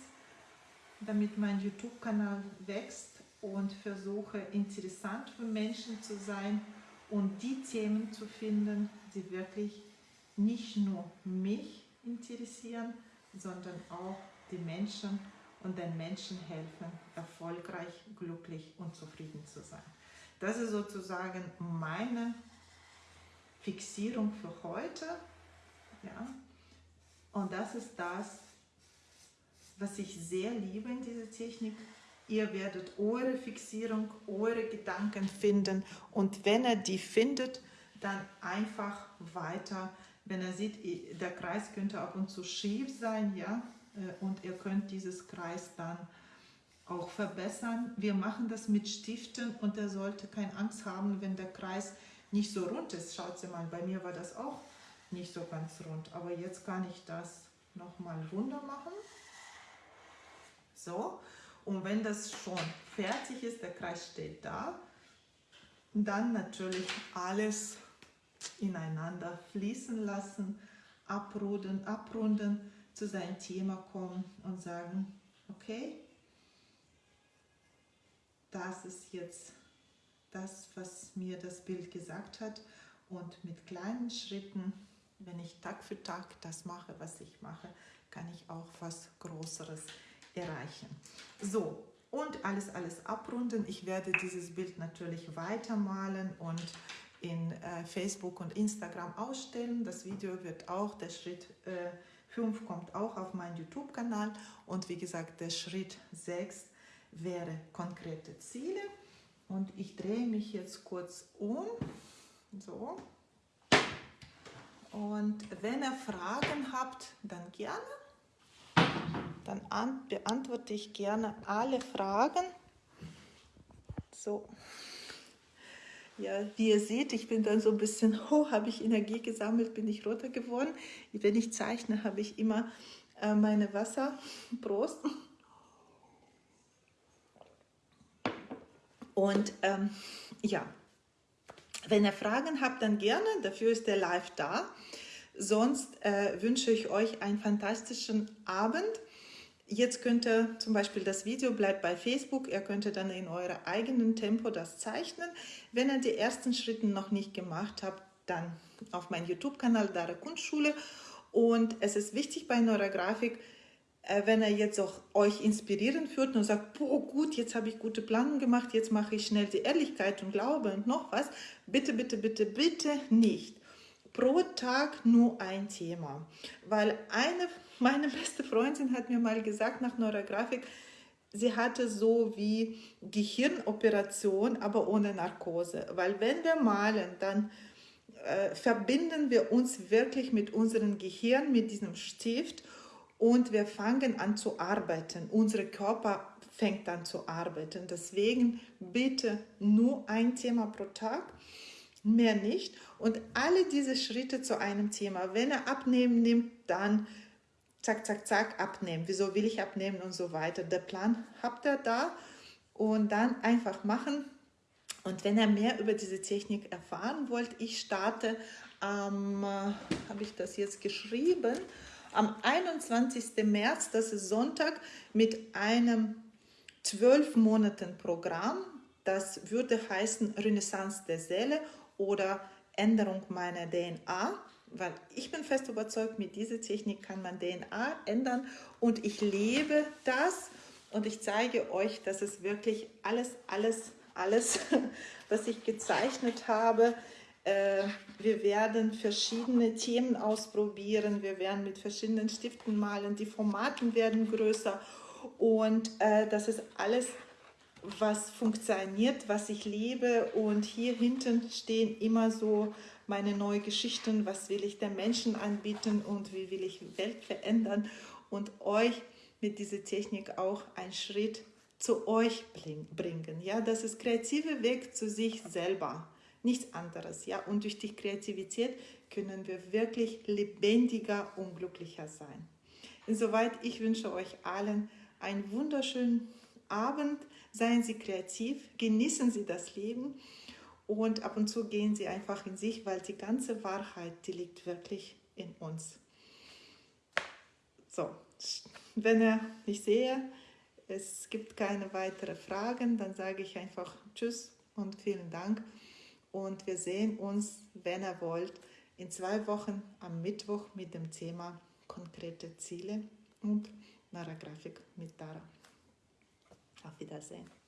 damit mein YouTube-Kanal wächst und versuche interessant für Menschen zu sein und die Themen zu finden, die wirklich nicht nur mich interessieren, sondern auch die Menschen und den Menschen helfen, erfolgreich, glücklich und zufrieden zu sein. Das ist sozusagen meine Fixierung für heute. Ja? Und das ist das, was ich sehr liebe in dieser Technik. Ihr werdet eure Fixierung, eure Gedanken finden und wenn ihr die findet, dann einfach weiter. Wenn er sieht, der Kreis könnte ab und zu schief sein, ja, äh, und ihr könnt dieses Kreis dann auch verbessern. Wir machen das mit Stiften und er sollte keine Angst haben, wenn der Kreis nicht so rund ist. Schaut Sie mal, bei mir war das auch nicht so ganz rund, aber jetzt kann ich das nochmal runter machen. So, und wenn das schon fertig ist, der Kreis steht da, dann natürlich alles ineinander fließen lassen, abrunden, abrunden, zu seinem Thema kommen und sagen, okay, das ist jetzt das, was mir das Bild gesagt hat und mit kleinen Schritten, wenn ich Tag für Tag das mache, was ich mache, kann ich auch was Größeres erreichen. So, und alles, alles abrunden. Ich werde dieses Bild natürlich weitermalen und in äh, Facebook und Instagram ausstellen. Das Video wird auch, der Schritt äh, 5 kommt auch auf meinen YouTube-Kanal. Und wie gesagt, der Schritt 6 wäre konkrete Ziele. Und ich drehe mich jetzt kurz um. So. Und wenn ihr Fragen habt, dann gerne. Dann beantworte ich gerne alle Fragen. So. Ja, wie ihr seht, ich bin dann so ein bisschen, oh, habe ich Energie gesammelt, bin ich roter geworden. Wenn ich zeichne, habe ich immer äh, meine Wasserbrust. Und ähm, ja, wenn ihr Fragen habt, dann gerne. Dafür ist der Live da. Sonst äh, wünsche ich euch einen fantastischen Abend. Jetzt könnt ihr zum Beispiel das Video bleibt bei Facebook, ihr könnt dann in eurem eigenen Tempo das zeichnen. Wenn ihr die ersten Schritte noch nicht gemacht habt, dann auf meinem YouTube-Kanal Dara Kunstschule. Und es ist wichtig bei Neurografik, äh, wenn er jetzt auch euch inspirieren führt und sagt, boah gut, jetzt habe ich gute Planung gemacht, jetzt mache ich schnell die Ehrlichkeit und Glaube und noch was. Bitte, bitte, bitte, bitte nicht pro Tag nur ein Thema. Weil eine, meine beste Freundin hat mir mal gesagt nach Neurografik, sie hatte so wie Gehirnoperation, aber ohne Narkose. Weil wenn wir malen, dann äh, verbinden wir uns wirklich mit unserem Gehirn, mit diesem Stift und wir fangen an zu arbeiten. Unser Körper fängt an zu arbeiten. Deswegen bitte nur ein Thema pro Tag mehr nicht. Und alle diese Schritte zu einem Thema, wenn er abnehmen nimmt, dann zack, zack, zack, abnehmen. Wieso will ich abnehmen und so weiter. Der Plan habt ihr da und dann einfach machen. Und wenn ihr mehr über diese Technik erfahren wollt, ich starte am, äh, habe ich das jetzt geschrieben, am 21. März, das ist Sonntag, mit einem 12 Monaten Programm. Das würde heißen Renaissance der Seele oder Änderung meiner DNA, weil ich bin fest überzeugt, mit dieser Technik kann man DNA ändern und ich lebe das und ich zeige euch, dass es wirklich alles, alles, alles, was ich gezeichnet habe, äh, wir werden verschiedene Themen ausprobieren, wir werden mit verschiedenen Stiften malen, die Formaten werden größer und äh, das ist alles was funktioniert, was ich liebe. Und hier hinten stehen immer so meine neuen Geschichten, was will ich den Menschen anbieten und wie will ich Welt verändern und euch mit dieser Technik auch einen Schritt zu euch bringen. Ja, das ist kreative Weg zu sich selber, nichts anderes. Ja, und durch die Kreativität können wir wirklich lebendiger und glücklicher sein. Insoweit, ich wünsche euch allen einen wunderschönen Abend. Seien Sie kreativ, genießen Sie das Leben und ab und zu gehen Sie einfach in sich, weil die ganze Wahrheit, die liegt wirklich in uns. So, wenn er ich sehe, es gibt keine weiteren Fragen, dann sage ich einfach Tschüss und vielen Dank. Und wir sehen uns, wenn ihr wollt, in zwei Wochen am Mittwoch mit dem Thema konkrete Ziele und Narragrafik mit Dara. Auf Wiedersehen.